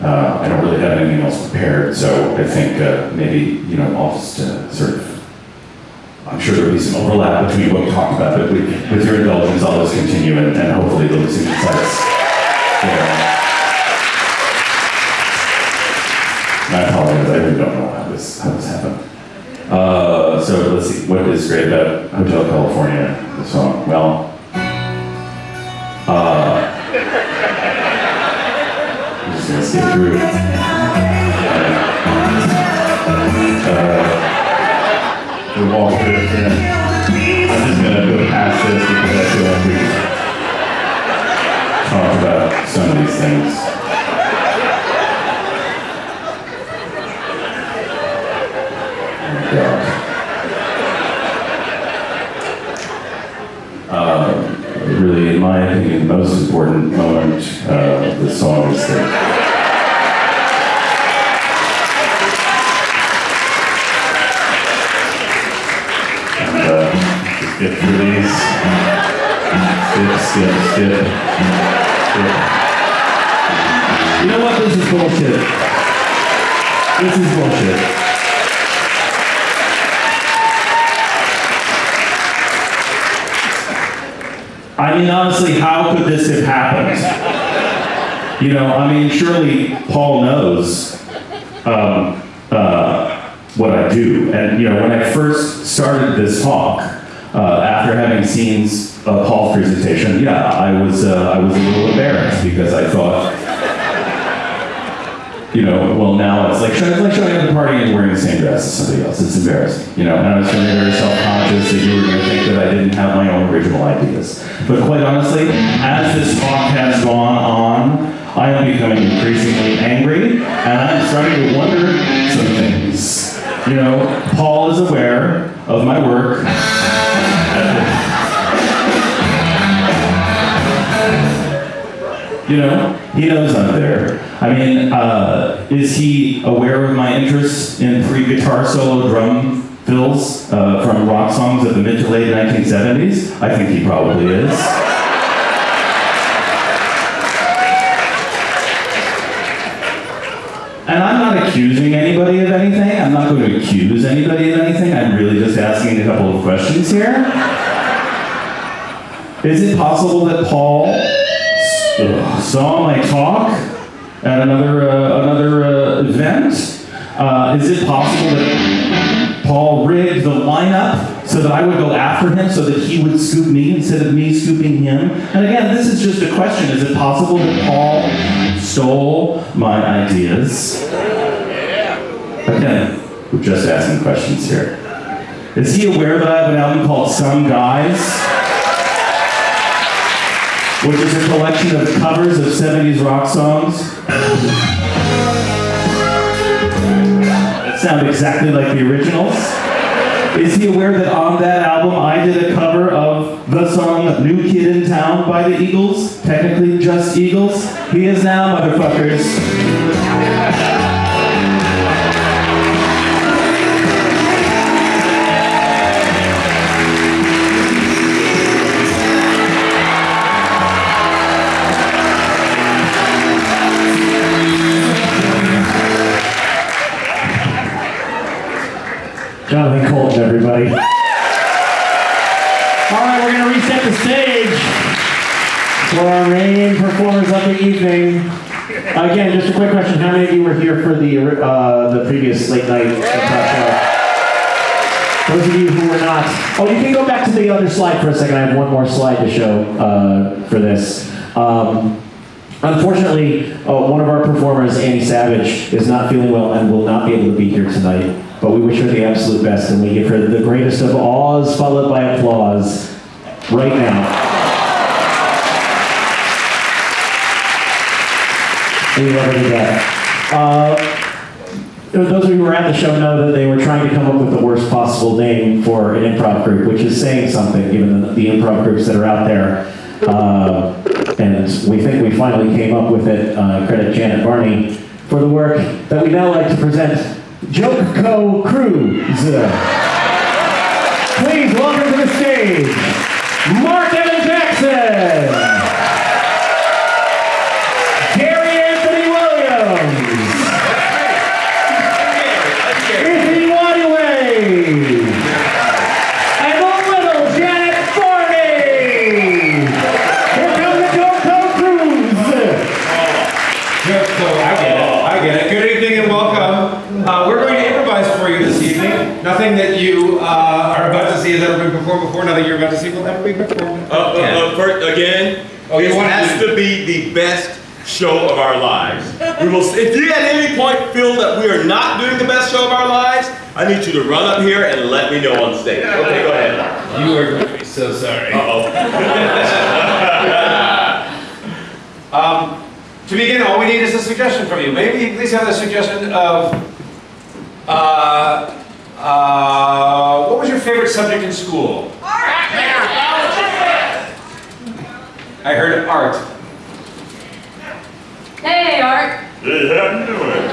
uh, I don't really have anything else prepared, so I think uh, maybe, you know, I'll just uh, sort of I'm sure there'll be some overlap between what we talked about, but with, with your indulgence, I'll just continue and, and hopefully there'll be some insights. there. And I apologize, I really don't know how this, how this happened. Uh, so let's see, what is great about Hotel California, the song? Well, uh, I'm just gonna skip through. Uh, the wall drift in. I'm just gonna go past this because I feel like we talked about some of these things. Oh, God. Uh, really, in my opinion, the most important moment uh, the songs that uh, get through these. Skip, skip, skip, skip. You know what? This is bullshit. This is bullshit. Mean, honestly, how could this have happened? You know, I mean, surely Paul knows um, uh, what I do. And, you know, when I first started this talk, uh, after having seen uh, Paul's presentation, yeah, I was, uh, I was a little embarrassed because I thought, you know, well now it's like, it's like showing up at a party and wearing the same dress as somebody else. It's embarrassing, you know. And I was feeling very self-conscious that you were going to think that I didn't have my own original ideas. But quite honestly, as this talk has gone on, I am becoming increasingly angry, and I'm starting to wonder some things. You know, Paul is aware of my work. You know, he knows I'm there. I mean, uh, is he aware of my interest in free guitar solo drum fills uh, from rock songs of the mid to late 1970s? I think he probably is. And I'm not accusing anybody of anything. I'm not going to accuse anybody of anything. I'm really just asking a couple of questions here. Is it possible that Paul saw my talk at another uh, another uh, event? Uh, is it possible that Paul rigged the lineup so that I would go after him, so that he would scoop me instead of me scooping him? And again, this is just a question: Is it possible that Paul stole my ideas? Again, we're just asking questions here. Is he aware that I have an album called Some Guys? Which is a collection of covers of 70s rock songs. that sound exactly like the originals. Is he aware that on that album I did a cover of the song New Kid in Town by the Eagles? Technically just Eagles. He is now, motherfuckers. Jonathan Coulton, everybody. All right, we're going to reset the stage for our main performers of the evening. Again, just a quick question: How many of you were here for the uh, the previous late night show? Those of you who were not, oh, you can go back to the other slide for a second. I have one more slide to show uh, for this. Um, Unfortunately, uh, one of our performers, Annie Savage, is not feeling well and will not be able to be here tonight. But we wish her the absolute best, and we give her the greatest of awes, followed by applause, right now. We love her to death. Uh, those of you who were at the show know that they were trying to come up with the worst possible name for an improv group, which is saying something, given the, the improv groups that are out there. Uh, and we think we finally came up with it. Uh, credit Janet Varney for the work that we now like to present. Joke Co. Cruise. Please welcome to the stage, Mark Evan Jackson, Gary Anthony Williams, and the little Janet. Here comes the Joke Co. Cruise. I get it. I get it. Good evening and welcome. Uh, we're going to improvise for you this evening. Nothing that you uh, are about to see has ever been performed before. Nothing you're about to see will ever be performed. Uh, uh, uh, first, again, Oh, you this has to be the best show of our lives. We will. If you at any point feel that we are not doing the best show of our lives, I need you to run up here and let me know on stage. Okay, go ahead. You are going to be so sorry. Uh-oh. Um, to begin, all we need is a suggestion from you. Maybe please have a suggestion of, uh, uh, what was your favorite subject in school? Art. I heard art. Hey, Art. Hey, how you doing?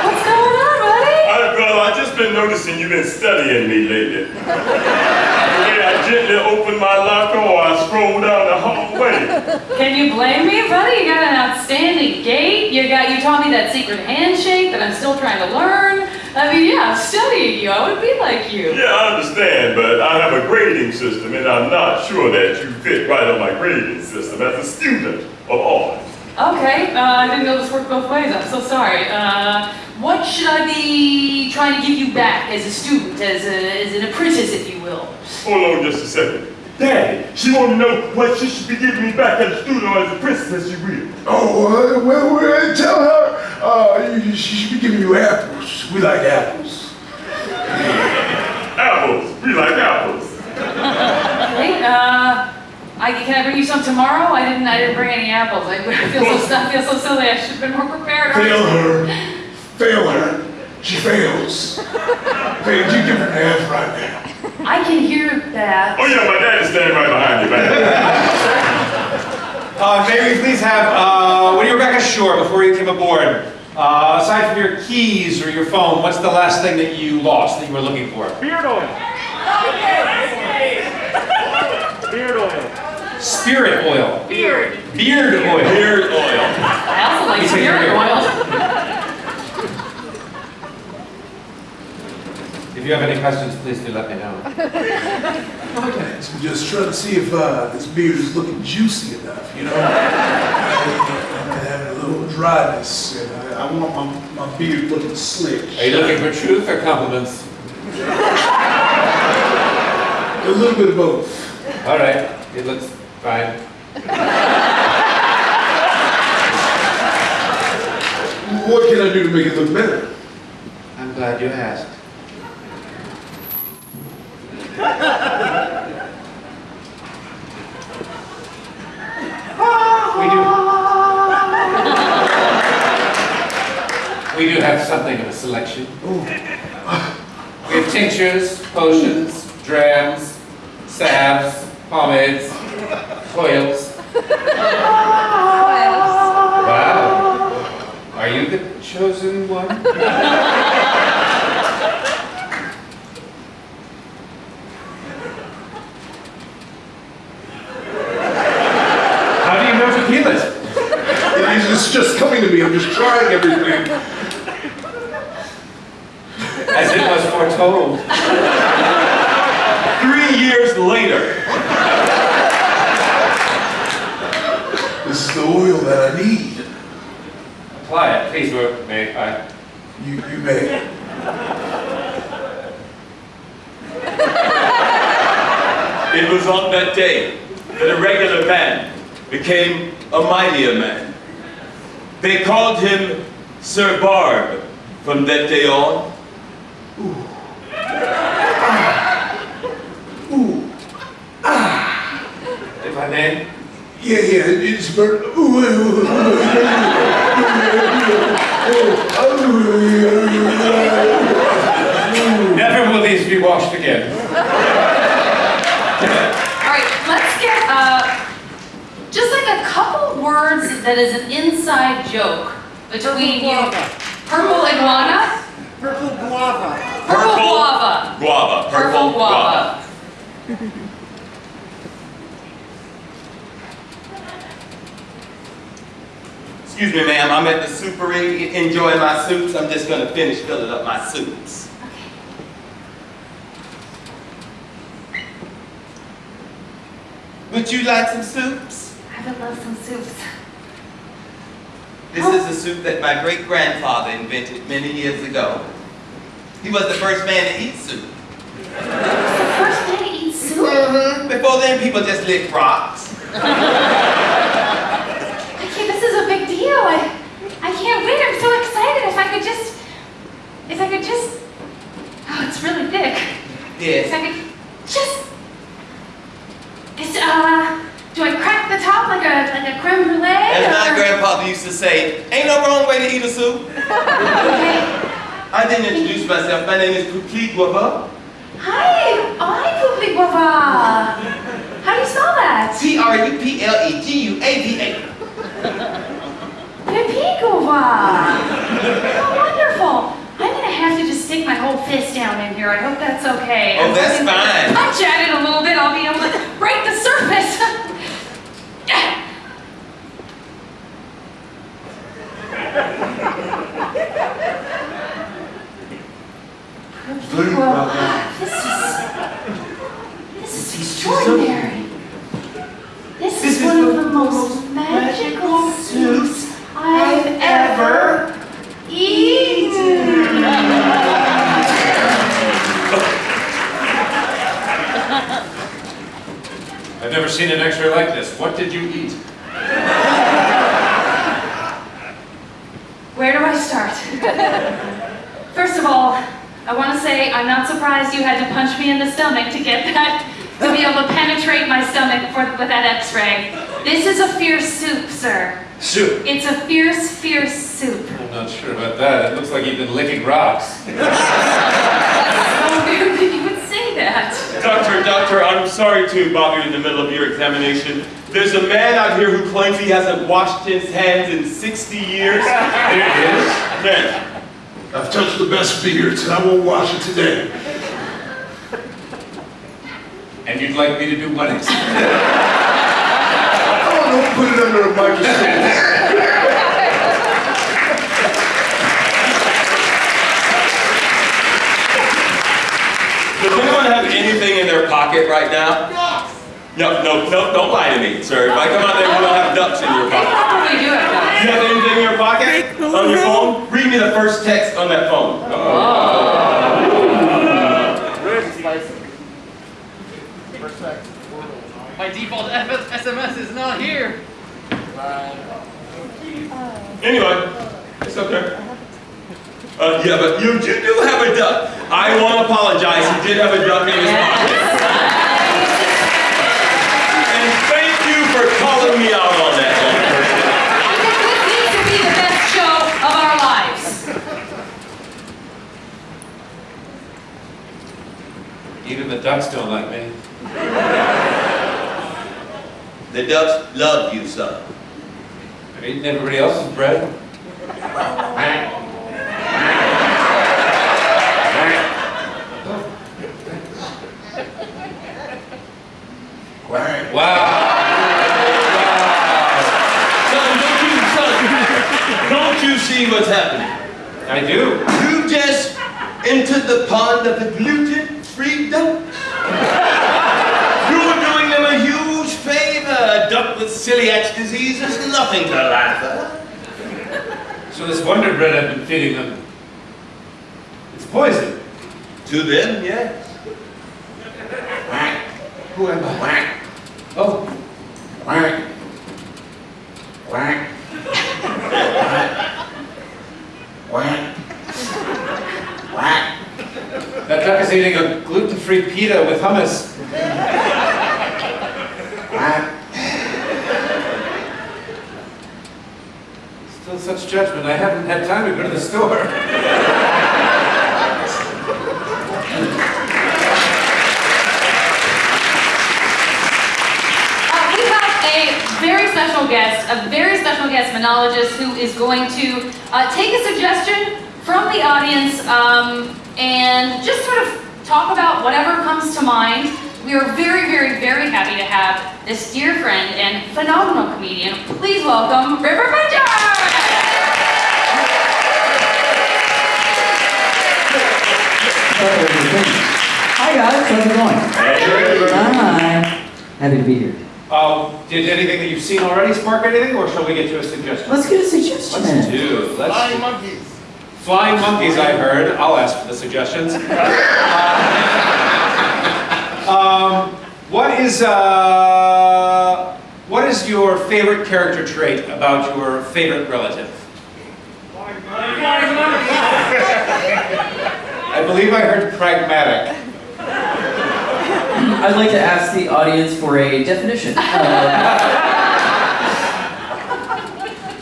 What's going on, buddy? I, well, I just been noticing you've been studying me lately. the way I gently open my locker or I stroll down the hallway. Can you blame me, buddy? You got an outstanding gait. You got you taught me that secret handshake that I'm still trying to learn. I mean, yeah, I'm studying you. I would be like you. Yeah, I understand, but I have a grading system and I'm not sure that you fit right on my grading system as a student of art. Okay, uh, I didn't know this worked both ways. I'm so sorry. Uh, what should I be trying to give you back as a student, as, a, as an apprentice, if you will? Hold on just a second. Daddy, she want to know what she should be giving me back at the studio as a princess she will. Oh, uh, well, well, tell her uh, she should be giving you apples. We like apples. Apples. We like apples. Wait, uh, I, can I bring you some tomorrow? I didn't, I didn't bring any apples. I feel so, I feel so silly. I should have been more prepared. Fail her. Fail her. She fails. Fail. You give her an F right now. I can hear that. Oh yeah, my daddy's standing right behind you, man. Uh, may we please have, uh, when you were back ashore before you came aboard, uh, aside from your keys or your phone, what's the last thing that you lost that you were looking for? Beard oil. Beard oil. Spirit oil. Beard. Beard oil. Beard oil. I also like You take your spirit beard. oil. If you have any questions, please do let me know. So just trying to see if uh, this beard is looking juicy enough, you know? I'm having a little dryness, and I, I want my, my beard looking slick. Are you looking for truth or compliments? A little bit of both. All right, it looks fine. What can I do to make it look better? I'm glad you asked. Have something of a selection. We have tinctures, potions, drams, salves, pomades, oils. Wow. Are you the chosen one? How do you know tequilas? It's just coming to me. I'm just trying everything. As it was foretold. Three years later. This is the oil that I need. Apply it, please, Ro- may I? You, you may. It was on that day that a regular man became a mightier man. They called him Sir Barb from that day on. If I may? Yeah, yeah, it's ooh, Never will these be washed again. All right, let's get uh, just like a couple words that is an inside joke between you. Purple iguana. Purple guava. Purple guava. Guava. Purple guava. Excuse me, ma'am. I'm at the soupery enjoying my soups. I'm just gonna finish filling up my soups. Would you like some soups? I would love some soups. This is a soup that my great grandfather invented many years ago. He was the first man to eat soup. The first man to eat soup? Mhm. Before then, people just licked rocks. Okay, this is a big deal. I, I can't wait. I'm so excited. If I could just, if I could just, oh, it's really thick. Yes. If. I could just, it's, uh, do I crack the top like a, like a creme brulee? As my grandfather used to say, ain't no wrong way to eat a soup. Okay. I didn't introduce myself. My name is Poupli Guava. Hi, hi, Poopy Guava. How do you spell that? E T-R-U-P-L-E-G-U-A-V-A. Poopy Guava. How wonderful. I'm gonna have to just stick my whole fist down in here. I hope that's okay. Oh, I'm that's fine. Punch at it a little bit. I'll be able to break the surface. Good Guava. This is, this is extraordinary. This is one of the most magical soups I've ever eaten. I've never seen an x-ray like this. What did you eat? Where do I start? First of all, I want to say I'm not surprised you had to punch me in the stomach to get that, to be able to penetrate my stomach for, with that x-ray. This is a fierce soup, sir. Soup. It's a fierce, fierce soup. I'm not sure about that. It looks like you've been licking rocks. So weird that you would say that. Doctor, doctor, I'm sorry to bother you in the middle of your examination. There's a man out here who claims he hasn't washed his hands in 60 years. Here it is. Man, I've touched the best beards, and I won't wash it today. And you'd like me to do what exactly? Oh, don't put it under a microscope. does anyone have anything in their pocket right now? No, no, no, don't lie to me, sir. If I come out there, you don't have ducks in your They pocket. probably do have that. You have anything in your pocket? On your phone? Read me the first text on that phone. Oh. Uh, My default F- SMS is not here. Anyway, it's okay. Uh, yeah, but you, you do have a duck. I want to apologize. He did have a duck in his pocket. And thank you for calling me out on that. This needs to be the best show of our lives. Even the ducks don't like me. The ducks love you, son. I've eaten everybody else's bread. Wow. Son, don't you, son, don't you see what's happening? I do. You just entered the pond of the gluten-free duck. You're doing them a huge duck with celiac disease is nothing to laugh at. So this Wonder Bread I've been feeding them, it's poison. To them, yes. Quack. Who am I? Quack. Oh. Quack. Quack. Quack. Quack. That duck is eating a gluten-free pita with hummus. Still such judgment. I haven't had time to go to the store. Uh, we have a very special guest, a very special guest monologist who is going to uh, take a suggestion from the audience um, and just sort of talk about whatever comes to mind. We are very, very, very happy to have this dear friend and phenomenal comedian. Please welcome River Bridger! Hi guys, how's it going? Hi. Happy to be here. Um, did anything that you've seen already spark anything, or shall we get to a suggestion? Let's get a suggestion. Let's do. Let's Flying monkeys. Flying monkeys, I heard. I'll ask for the suggestions. um, what is uh, what is your favorite character trait about your favorite relative? I believe I heard pragmatic. I'd like to ask the audience for a definition.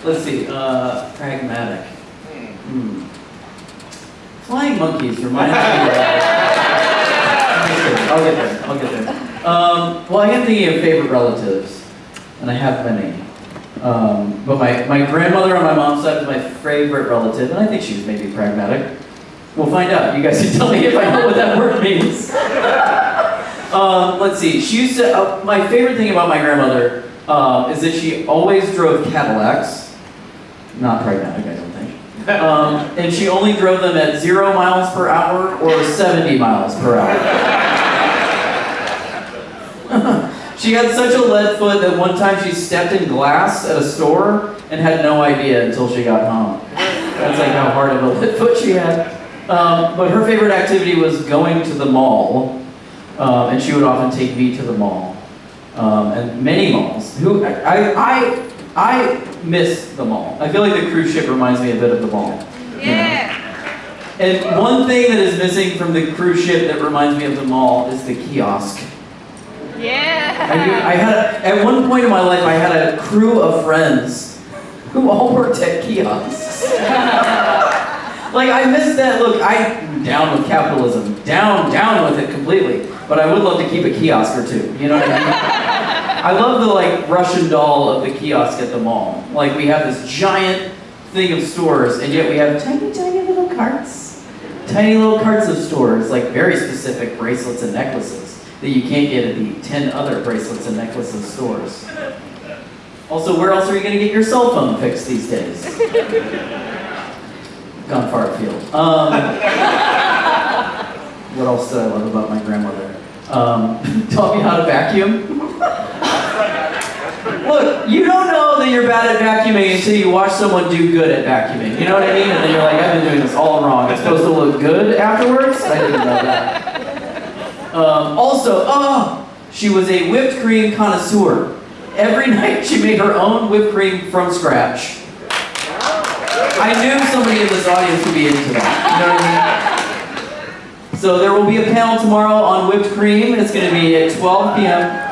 Uh, let's see, uh, pragmatic. Hmm. Flying monkeys reminds me of... I'll get there, I'll get there. Um, well, I am thinking of favorite relatives, and I have many. Um, but my, my grandmother on my mom's side was my favorite relative, and I think she was maybe pragmatic. We'll find out. You guys can tell me if I know what that word means. um, let's see. She used to. Uh, my favorite thing about my grandmother um, is that she always drove Cadillacs. Not pragmatic, I don't think. Um, and she only drove them at zero miles per hour or 70 miles per hour. she had such a lead foot that one time she stepped in glass at a store and had no idea until she got home. That's like how hard of a lead foot she had. Um, but her favorite activity was going to the mall, um, and she would often take me to the mall. um, and many malls. Who I, I I miss the mall. I feel like the cruise ship reminds me a bit of the mall. Yeah. And one thing that is missing from the cruise ship that reminds me of the mall is the kiosk. I, Yeah. I had a, at one point in my life I had a crew of friends who all worked at kiosks. like I miss that look. I'm down with capitalism, down down with it completely. But I would love to keep a kiosk or two. You know what I mean? I love the like Russian doll of the kiosk at the mall. Like we have this giant thing of stores, and yet we have tiny, tiny little carts. Tiny little carts of stores, like very specific bracelets and necklaces that you can't get at the 10 other bracelets and necklaces stores. Also, where else are you going to get your cell phone fixed these days? Gone far afield. Um, what else did I love about my grandmother? Um, taught me how to vacuum. Look, you don't know that you're bad at vacuuming until you watch someone do good at vacuuming. You know what I mean? And then you're like, I've been doing this all wrong. It's supposed to look good afterwards? I didn't know that. Um, also, oh, she was a whipped cream connoisseur. Every night she made her own whipped cream from scratch. I knew somebody in this audience would be into that. You know what I mean? So there will be a panel tomorrow on whipped cream. It's going to be at 12 p.m.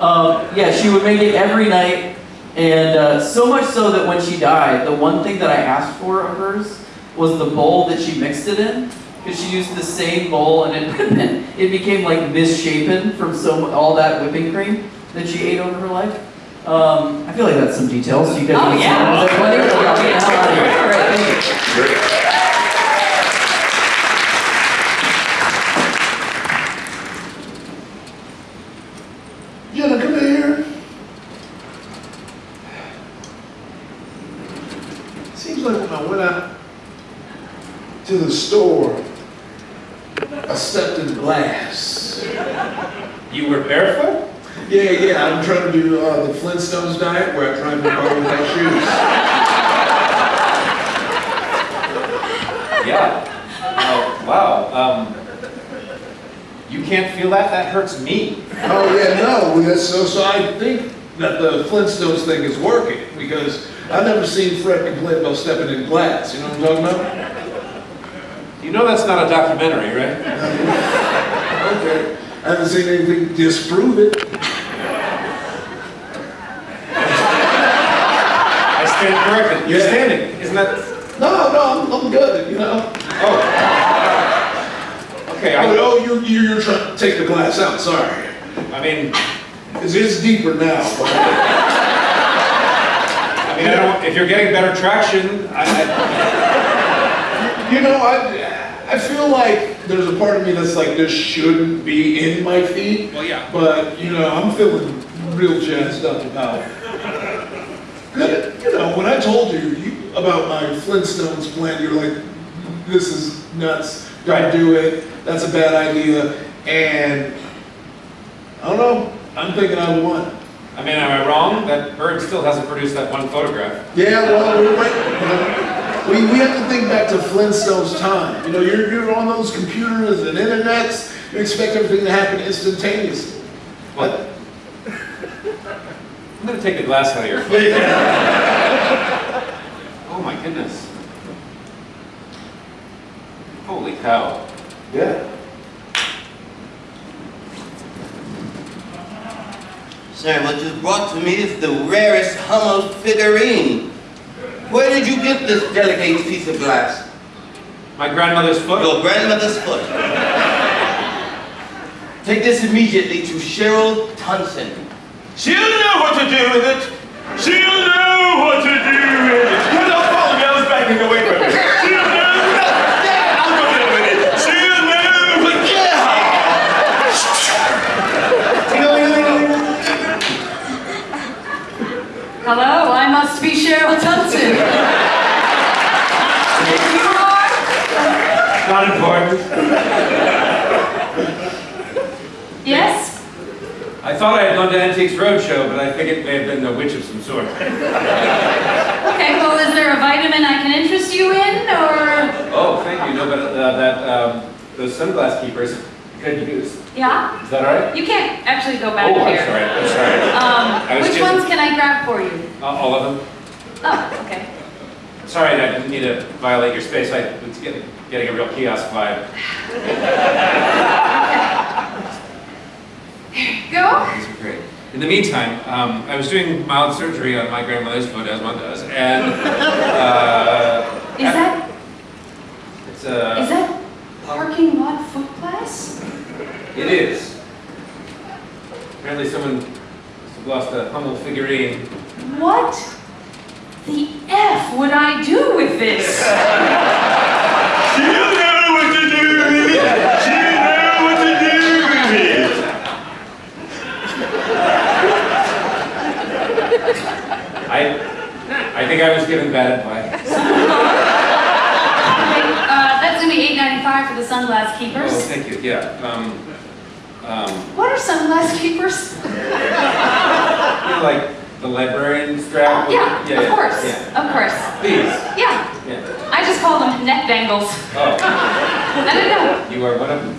Um, yeah, she would make it every night, and uh, so much so that when she died, the one thing that I asked for of hers was the bowl that she mixed it in, because she used the same bowl, and it it became like misshapen from so all that whipping cream that she ate over her life. Um, I feel like that's some details. You guys Oh, want to see yeah. them? Is that funny? Okay, I'll get the hell out of here. All right, thank you. Jenna, come here. Seems like when I went out to the store, I stepped in glass. You were barefoot? Yeah, yeah, I'm trying to do uh, the Flintstones diet where I try and go without shoes. Yeah. Oh, wow. Um, you can't feel that? That hurts me. Oh yeah, no, so, so I think that the Flintstones thing is working because I've never seen Fred complain about stepping in glass, you know what I'm talking about? You know that's not a documentary, right? Okay, I haven't seen anything disprove it. I stand corrected. You're Yeah. standing. Isn't that... No, no, I'm, I'm good, you know? Oh. Okay, I, Oh, oh, you, you- you're trying to take the glass out, sorry. I mean, It's, it's deeper now, I mean, I don't, if you're getting better traction, I, I, You know, I, I feel like there's a part of me that's like, this shouldn't be in my feet. Well, yeah. But, you know, I'm feeling real jazzed up about It. You know, when I told you, you about my Flintstones plan, you're like, this is nuts. Don't Right. do it. That's a bad idea. And I don't know. I'm thinking I won. I mean, am I wrong? That bird still hasn't produced that one photograph. Yeah, well, we're right. You know, we, we have to think back to Flintstone's time. You know, you're, you're on those computers and internets. You expect everything to happen instantaneously. What? I'm gonna take the glass out of your foot. Oh my goodness. Holy cow. Yeah. Sir, what you brought to me is the rarest Hummel figurine. Where did you get this delicate piece of glass? My grandmother's foot? Your grandmother's foot. Take this immediately to Cheryl Tunson. She'll know what to do with it. She'll know what to do with it. Put up phone, I was backing away from it. She'll know. Yeah, I'll go get with it. She'll know. But Hello, I must be Cheryl Tunson. you are? Not important. Yes? I thought I had gone to Antiques Roadshow, but I think it may have been the witch of some sort. Okay, well, is there a vitamin I can interest you in, or? Oh, thank you. No, but uh, that um, those sunglass keepers Good news. Yeah? Is that all right? You can't actually go back Oh, I'm sorry, I'm sorry. Um, which just- ones can I grab for you? Uh, All of them? Oh, okay. Sorry, I didn't mean to violate your space. I was getting, getting a real kiosk vibe. Go. These are great. In the meantime, um, I was doing mild surgery on my grandmother's foot, as one does, and uh, Is that, it's uh, is that parking lot foot class? it is. Apparently, someone must have lost a Hummel figurine. What the F would I do with this? She'll know what to do with it. She'll know what to do with it. I, I think I was given bad advice. Uh, that's gonna be eight ninety-five for the sunglass Oh, keepers. thank you. Yeah. Um, um, What are sunglass keepers? you know, like the librarian strap. with- Yeah, yeah, of yeah, course, Yeah. of course. Please. Yeah, Yeah. I just call them neck bangles. Oh, I don't know. you are one of them.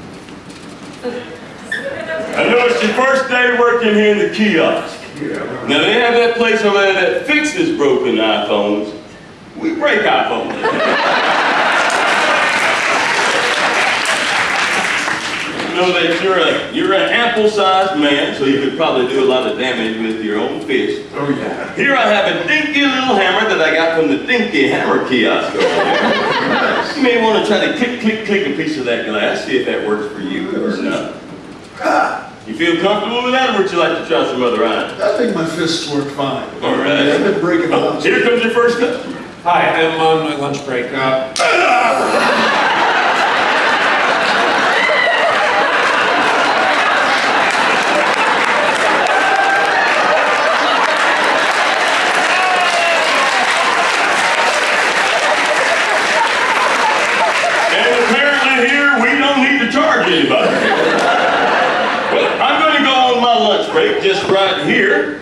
I know it's your first day working here in the kiosk. Now they have that place over there that fixes broken iPhones. We break iPhones. You know that you're a you're an ample-sized man, so you could probably do a lot of damage with your own fist. Oh, yeah. Here I have a dinky little hammer that I got from the dinky hammer kiosk over. You may want to try to click, click, click a piece of that glass, see if that works for you or not. Ah! You feel comfortable with that, or would you like to try some other items? I think my fists work fine. All right. I've been breaking Oh, here comes your first customer. Hi, I'm on my lunch break. Uh, And apparently here, we don't need to charge anybody. Well, I'm going to go on my lunch break just right here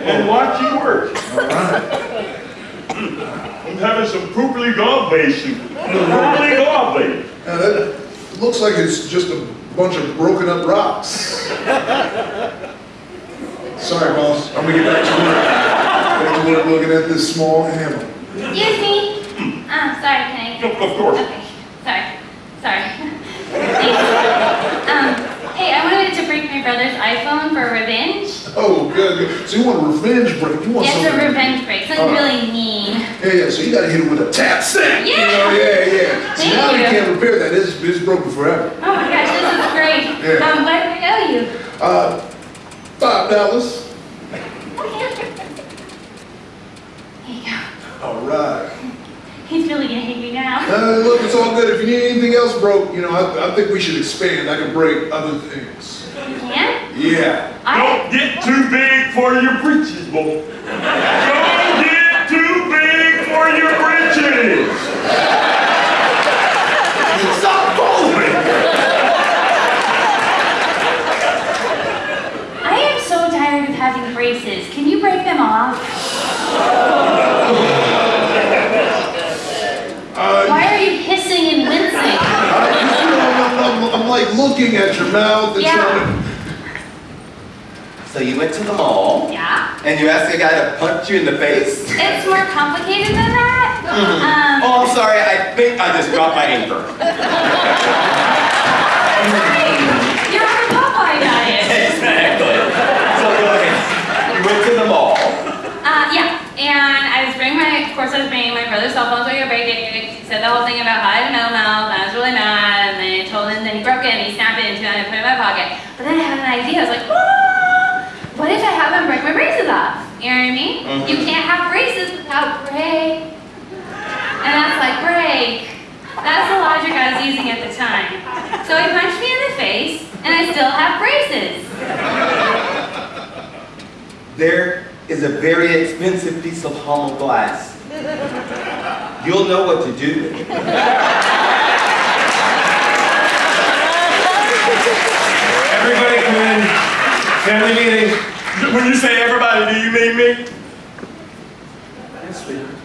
and watch you work. All right. I'm having some poopily gobbledy soup. Poopily gobbledy. Now that looks like it's just a bunch of broken up rocks. Sorry, boss. I'm gonna get back to work. Back to work looking at this small hammer. Excuse me. Ah, sorry, can I? Of course. Okay, sorry, sorry. Um, hey, I wanted to break my brother's iPhone for revenge. Oh, good. good. So you want a revenge break? You want Yes, a revenge break, something right. really mean. Yeah, yeah. So you gotta hit it with a tap. You Yeah. know, yeah, yeah. So Thank now you you. can't repair that. It's, it's broken forever. Oh my gosh, this is great. Yeah. Um, what do I owe you? Uh, five dollars. Here you go. All right. He's really gonna hate me now. Uh, look, it's all good. If you need anything else broke, you know, I, I think we should expand. I can break other things. You can? Yeah. Don't get too big for your britches, boy. Don't get too big for your britches. Stop following me. I am so tired of having braces. Can you break them off? Uh, Why are you hissing and wincing? I, you know, I'm, I'm, I'm like looking at your mouth and Yeah. trying So you went to the mall Yeah? and you asked a guy to punch you in the face? It's more complicated than that. Mhm. Um, Oh, I'm sorry. I think I just dropped my anchor. you're on the Popeye diet. exactly. So go ahead. You went to the mall. Uh, yeah, and I was bringing my, of course I was bringing my brother's cell phone so he could break it. He said the whole thing about how I had a metal mouth, and I was really mad, and then I told him that he broke it, and he snapped it into it, and I put it in my pocket. But then I had an idea, I was like, ah, what if I have him break my braces off? You know what I mean? Mhm. You can't have braces without break. And that's like, break. That's the logic I was using at the time. So he punched me in the face, and I still have braces. There is a very expensive piece of hollow glass. You'll know what to do with it. everybody come in. Family meeting. When you say everybody, do you mean me?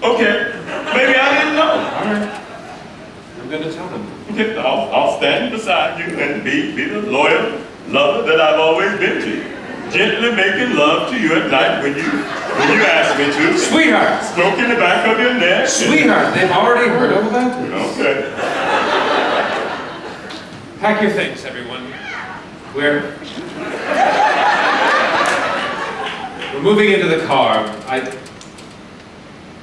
Okay. Maybe I didn't know. I'm gonna tell him. I'll, I'll stand beside you and be, be the loyal lover that I've always been to. Gently making love to you at night when you, when you ask me to. Sweetheart! Stroking the back of your neck. Sweetheart, they've already heard all about this. Okay. Pack your things, everyone. We're... We're moving into the car. I...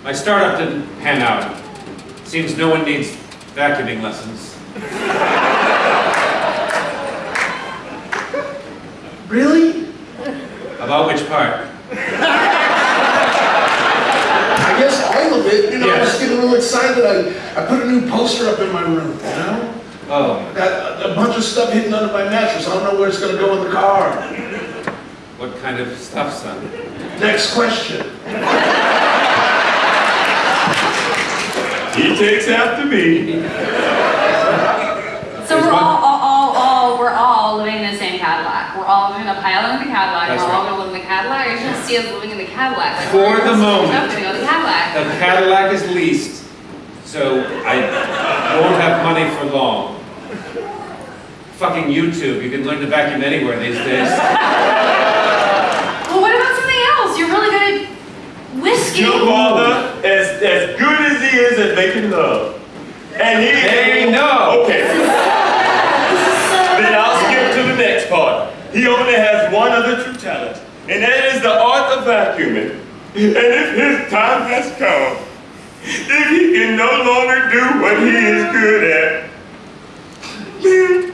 My startup didn't pan out. Seems no one needs vacuuming lessons. Really? About which part? I guess all of it. You know, I was Yes. getting little excited. I, I put a new poster up in my room, you know? Oh, I got a, a bunch of stuff hidden under my mattress. I don't know where it's gonna go in the car. what kind of stuff, son? Next question. He takes after me. So we're all, all, all, all, we're all living in the same Cadillac. We're all gonna pile in the Cadillac. That's we're all right. gonna live in the Cadillac. You're gonna see us living in the Cadillac. Like, For the moment. We're gonna in the Cadillac. The Cadillac is leased, so I won't have money for long. Fucking YouTube, you can learn to vacuum anywhere these days. Well, what about something else? You're really good at whiskey. Your father, as, as good as he is at making love, and he Hey, no. Okay. Then I'll skip to the next part. He only has one other true talent, and that is the art of vacuuming. And if his time has come, if he can no longer do what he is good at, then,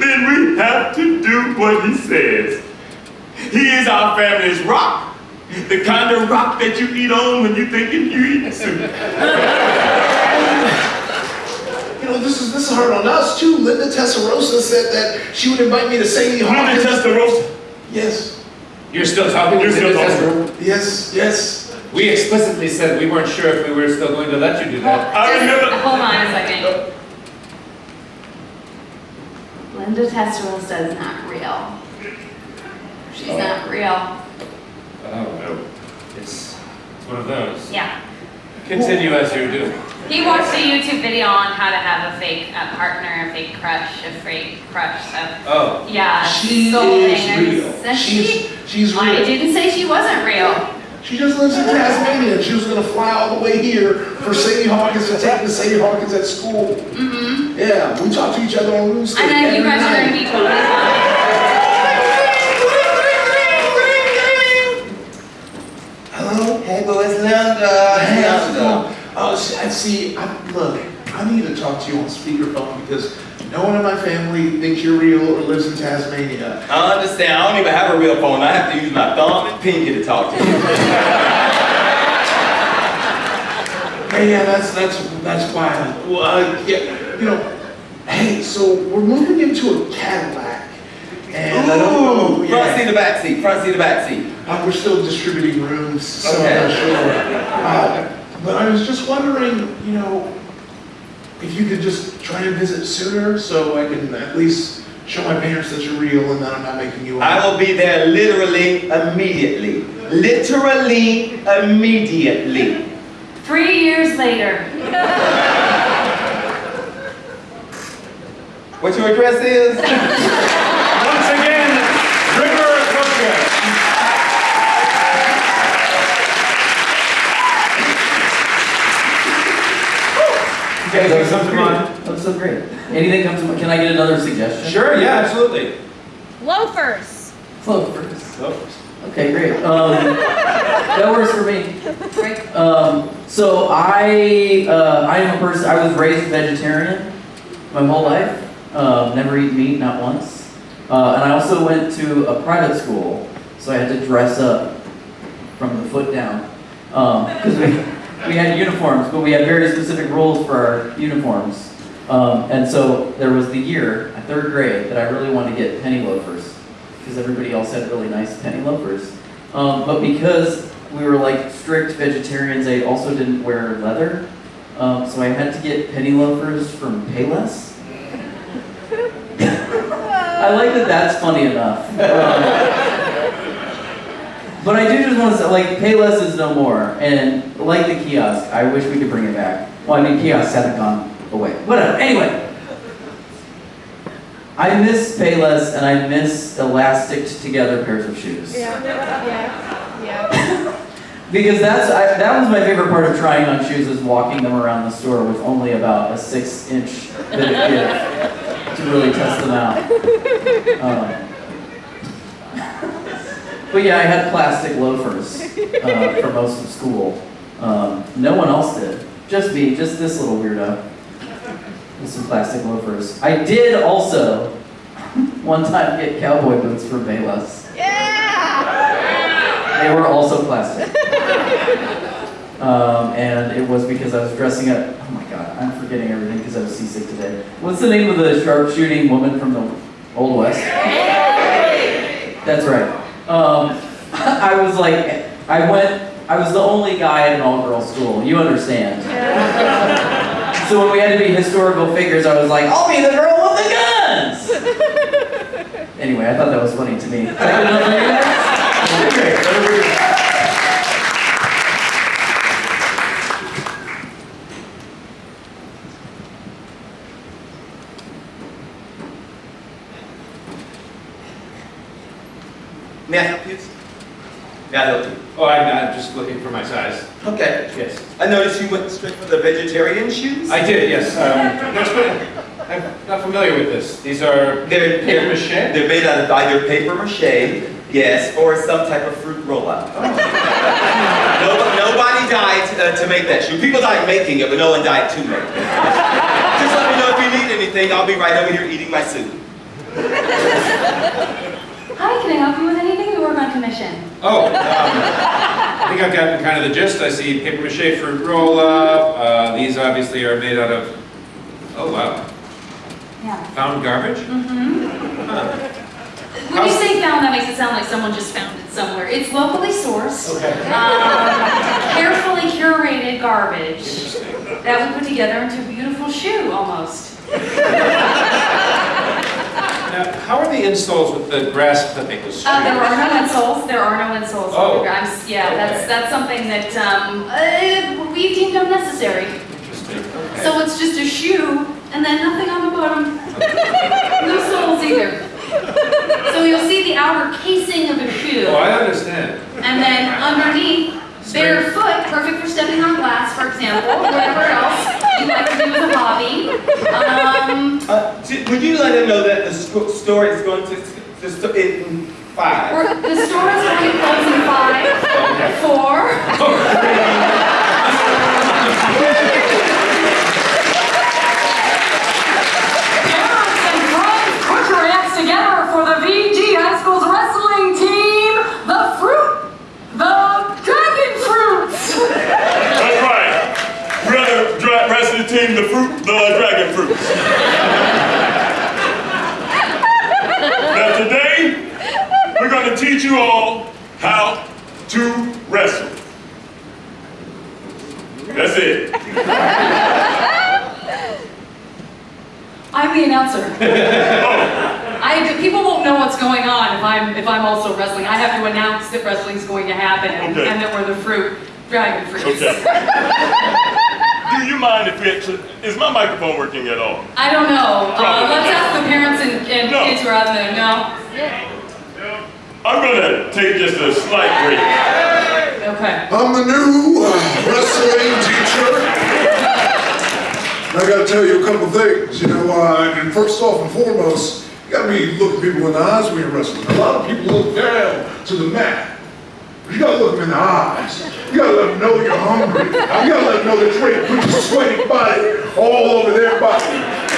then we have to do what he says. He is our family's rock. The kind of rock that you eat on when you're thinking you eating soup. You know, this is this is hard on us too. Linda Testarossa said that she would invite me to Sadie Linda Hawkins. Yes. You're still talking You're to still Linda talking. Yes, yes. We explicitly said we weren't sure if we were still going to let you do that. I Just remember. hold on a second. Linda Testarossa is not real. She's not real. Oh, no. It's, it's one of those. Yeah. Continue as you do. He watched a YouTube video on how to have a fake uh, partner, a fake crush, a fake crush. So Oh. yeah, She soul is hangers. real. And She's she, she's I didn't say she wasn't real. She just lives in Tasmania. She was gonna fly all the way here for Sadie Hawkins to take the Sadie Hawkins at school. Mm-hmm. Yeah, we talk to each other on RuneScape I know you every guys are night. gonna be totally fine. Hello? Hey, boys, Linda. Hey, how's it Linda. going? Oh, see, I see. I, look, I need to talk to you on speakerphone because no one in my family thinks you're real or lives in Tasmania. I understand. I don't even have a real phone. I have to use my thumb and pinky to talk to you. Hey, yeah, that's that's that's why. I- Well, uh, yeah, you know. Hey, so we're moving into a Cadillac, and I don't know. Ooh, front seat Yeah, or back seat? Front seat or back seat? uh, we're still distributing rooms, so Okay. I'm not sure. Uh, but I was just wondering, you know, if you could just try and visit sooner, so I can at least show my parents that you're real and that I'm not making you up. I will be there literally immediately. Literally immediately. Three years later. What your address is? Once again, River Podcast. That was so come to great. mind? That was so great. Anything comes to mind? Can I get another suggestion? Sure, yeah, absolutely. Loafers. Clovers. Loafers. Okay, great. Um, that works for me. Um, so I, uh, I am a person. I was raised vegetarian my whole life. Um, never eat meat, not once. Uh, and I also went to a private school, so I had to dress up from the foot down because we we had uniforms, but we had very specific rules for our uniforms. Um, and so there was the year, third grade, that I really wanted to get penny loafers because everybody else had really nice penny loafers. Um, but because we were like strict vegetarians, I also didn't wear leather. Um, so I had to get penny loafers from Payless. I like that that's funny enough. But I do just want to say, like, Payless is no more. And like the kiosk, I wish we could bring it back. Well, I mean, kiosks haven't gone away. Whatever. Anyway. I miss Payless and I miss elastic together pairs of shoes. Yeah, yeah, yeah. Because that's I, that was my favorite part of trying on shoes is walking them around the store with only about a six inch bit of give to really test them out. Um, but yeah, I had plastic loafers uh, for most of school. Um, no one else did. Just me, just this little weirdo with some plastic loafers. I did also one time get cowboy boots from Payless. Yeah! They were also plastic. Um, and it was because I was dressing up. Oh my god, I'm forgetting everything because I was seasick today. What's the name of the sharpshooting woman from the Old West? That's right. Um, I was like, I went, I was the only guy at an all girl school. You understand. so when we had to be historical figures, I was like, I'll be the girl with the guns! anyway, I thought that was funny to me. Can I get another minute? Okay, over here. May I help you? I help you? Oh, I'm, I'm just looking for my size. Okay. Yes. I noticed you went straight for the vegetarian shoes. I did, yes. Um, I'm not familiar with this. These are They're, paper mache? they're made out of either paper mache, yes, or some type of fruit rollout. Nobody, nobody died uh, to make that shoe. People died making it, but no one died to make it. Just let me know if you need anything. I'll be right over here eating my soup. Hi, can I help you with anything? We work on commission. Oh, um, I think I've gotten kind of the gist. I see paper mache fruit roll up. Uh, these obviously are made out of, oh wow, Yeah. found garbage? Mm-hmm. Huh. When you say found, that makes it sound like someone just found it somewhere. It's locally sourced, Okay. um, carefully curated garbage that we put together into a beautiful shoe, almost. Now, how are the insoles with the grass clippings? Uh, there are no insoles. There are no insoles. Oh. I'm s- yeah, that's Okay. that's something that um, uh, we deemed unnecessary. Interesting. Okay. So it's just a shoe and then nothing on the bottom. no soles either. So you'll see the outer casing of a shoe. Oh, I understand. And then underneath, barefoot, perfect for stepping on glass, for example, or whatever else you like to do as a hobby. Um, Uh, would you let him know that the store is going to, the sto- in five? we're- the store is going to close in five, four. Parents and friends, put your hands together for the VG High School's wrestling team, the Fruit, the Dragon Fruits. That's right. We're the dra- wrestling team, the fruit, the dragon fruits. now today, we're going to teach you all how to wrestle. That's it. I'm the announcer. Oh. I, people won't know what's going on if I'm if I'm also wrestling. I have to announce that wrestling's going to happen and, Okay. and that we're the fruit, dragon fruits. Okay. Do you mind if it, is my microphone working at all? I don't know. Uh, let's ask the parents and, and No. kids who are out there. No. I'm gonna take just a slight break. Okay. I'm the new uh, wrestling teacher. I gotta tell you a couple things, you know, uh, and first off and foremost, you gotta be looking people in the eyes when you're wrestling. A lot of people look down to the mat. You gotta look them in the eyes. You gotta let them know you're hungry. You gotta let them know that you're ready to put your sweaty body all over their body.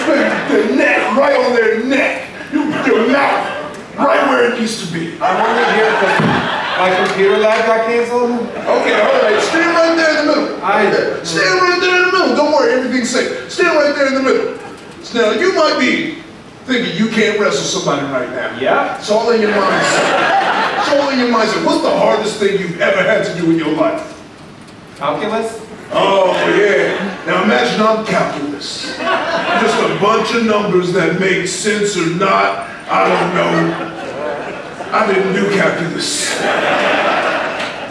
Their neck, right on their neck. You put your mouth right where it needs to be. I'm only here because my computer lab got canceled. Okay, all right. Stand right there in the middle. I- Okay. Stand right there in the middle. Don't worry, everything's safe. Stand right there in the middle. Now, you might be thinking you can't wrestle somebody right now. Yeah. It's all in your mindset. It's all in your mindset. What's the hardest thing you've ever had to do in your life? Calculus? Oh, yeah. Now imagine I'm calculus. Just a bunch of numbers that make sense or not. I don't know. I didn't do calculus.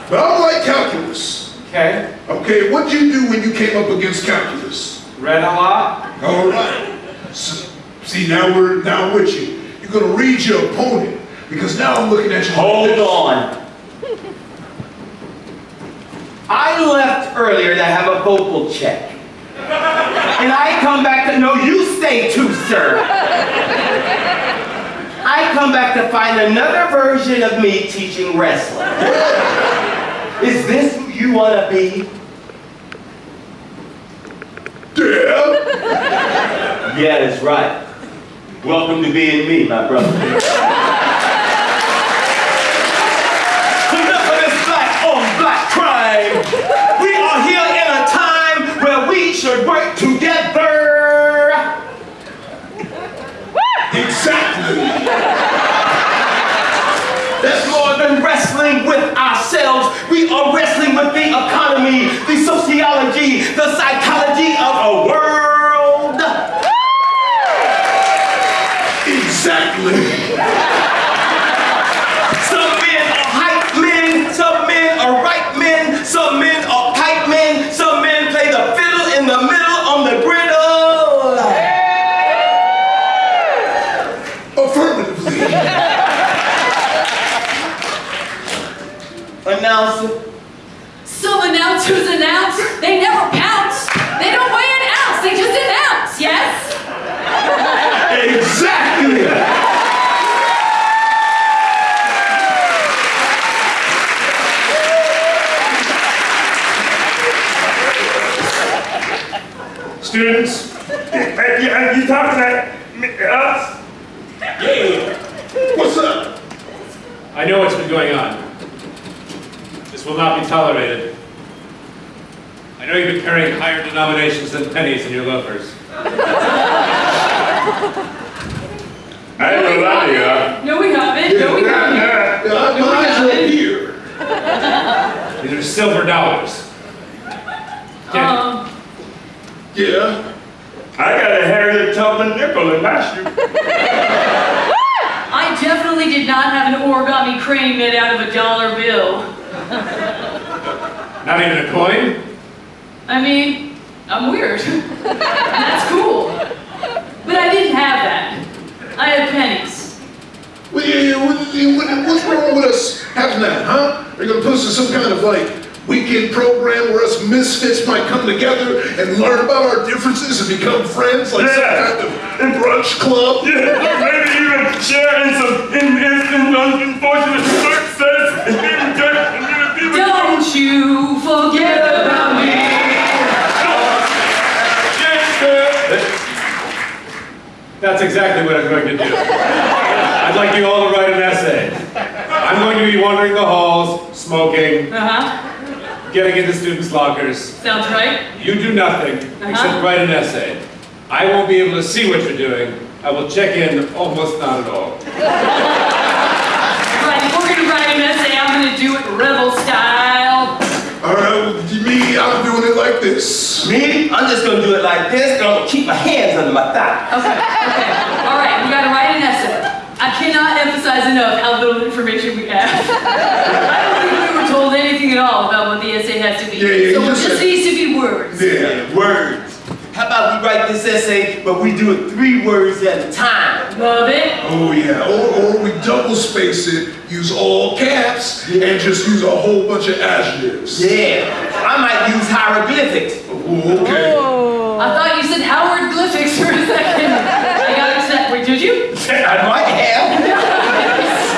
But I like calculus. Okay. Okay, what'd you do when you came up against calculus? Read a lot. All right. So, see, now we're now I'm with you. You're gonna read your opponent because now I'm looking at you. Hold on. I left earlier to have a vocal check. And I come back to, no, you stay too, sir. I come back to find another version of me teaching wrestling. Is this who you want to be? Yeah. Yeah, that's right. Welcome to being me, my brother. Enough of this black on black crime. We are here in a time where we should work together. Exactly. That's more than wrestling with ourselves. We are wrestling with the economy, the sociology, the psychology of a world. Exactly. Some men are hype men, some men are right men, some men are pipe men, some men play the fiddle in the middle on the griddle. Affirmatively. Announcer. Some announcers announce, they never pounce. They don't weigh an ounce, they just announce, yes? Exactly. Students, are you, you talking to me- us? Yeah. What's up? I know what's been going on. This will not be tolerated. I know you've been carrying higher denominations than pennies in your loafers. I ain't gonna lie to you. No, we haven't. No, we haven't. Yeah, No, we my eyes are haven't. here. These are silver dollars. Um, Yeah. I got a Harriet Tubman nickel in my shoe. I definitely did not have an origami crane made out of a dollar bill. Not even a coin? I mean, I'm weird. That's cool. But I didn't have that. I had pennies. Well, yeah, yeah, what- what- What's wrong with us having that, huh? Are you gonna put us in some kind of like weekend program where us misfits might come together and learn about our differences and become friends, like Yeah. some kind of brunch club? Yeah, or maybe even share in some in, in, in unfortunate success. And even get- and even people- Don't you forget about me. That's exactly what I'm going to do. I'd like you all to write an essay. I'm going to be wandering the halls, smoking, Uh-huh. Getting into students' lockers. Sounds right. You do nothing uh-huh. except write an essay. I won't be able to see what you're doing. I will check in almost not at all. Right, if we're gonna write an essay, I'm gonna do it rebel style. All right, well, me, I'm doing it like this. Me? I'm just gonna do it like this, and I'm gonna keep my hands under my thigh. Okay, okay. All right, we gotta write an essay. I cannot emphasize enough how little information we have. I don't think we were told all about what the essay has to be. Yeah, yeah, so it just just said- needs to be words. Yeah. Words. How about we write this essay, but we do it three words at a time? Love it. Oh yeah, or, or we double space it, use all caps, and just use a whole bunch of adjectives. Yeah. I might use hieroglyphics. Oh, okay. I thought you said Howard Glyphics for a second. I got upset. Wait, did you? I might have.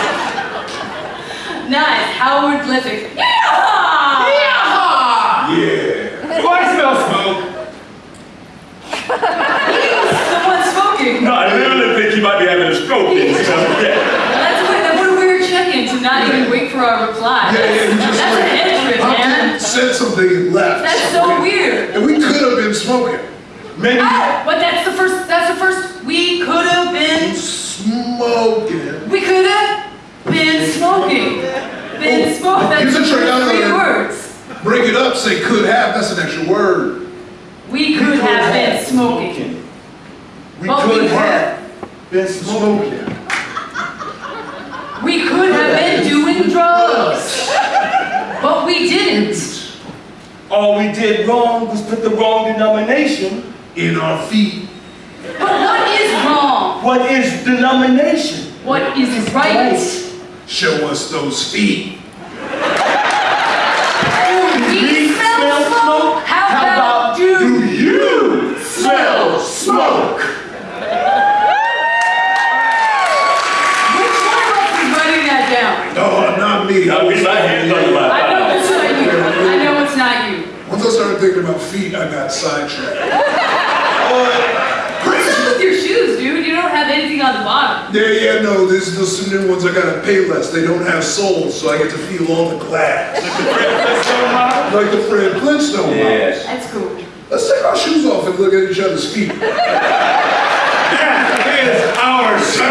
Nice, Howard Glyphics. Yeah! Yeah. Do I smell smoke? Someone smoking. No, I literally think he might be having a stroke. Know? Yeah. That's what, that's what a weird check-in to not even wait for our reply. Yeah, yeah, just That's like, an entrance, man. said something and left. That's so weird. And we could have been smoking. Maybe. Oh, but that's the first, that's the first, we could have been, Smoking. we could have been smoking. Been oh, smoking, that's a trick three words. Break it up, say could have, that's an extra word. We could have been smoking. We But could we have been smoking. We could have been doing drugs. But we didn't. All we did wrong was put the wrong denomination in our feet. But what is wrong? What is denomination? What is right? Show us those feet. We smell smoke. How about you? Do you smell smoke? I'll get my hands on my I know it's not you. I know it's not you. Once I started thinking about feet, I got sidetracked. What's up with your shoes, dude? You don't have anything on the bottom. Yeah, yeah, no, there's, there's some new ones I gotta pay less. They don't have soles, so I get to feel all the glass. Like the Fred Flintstone models. Yes. That's cool. Let's take our shoes off and look at each other's feet. That is ours. We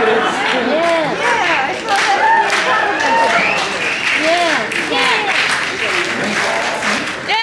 confidence.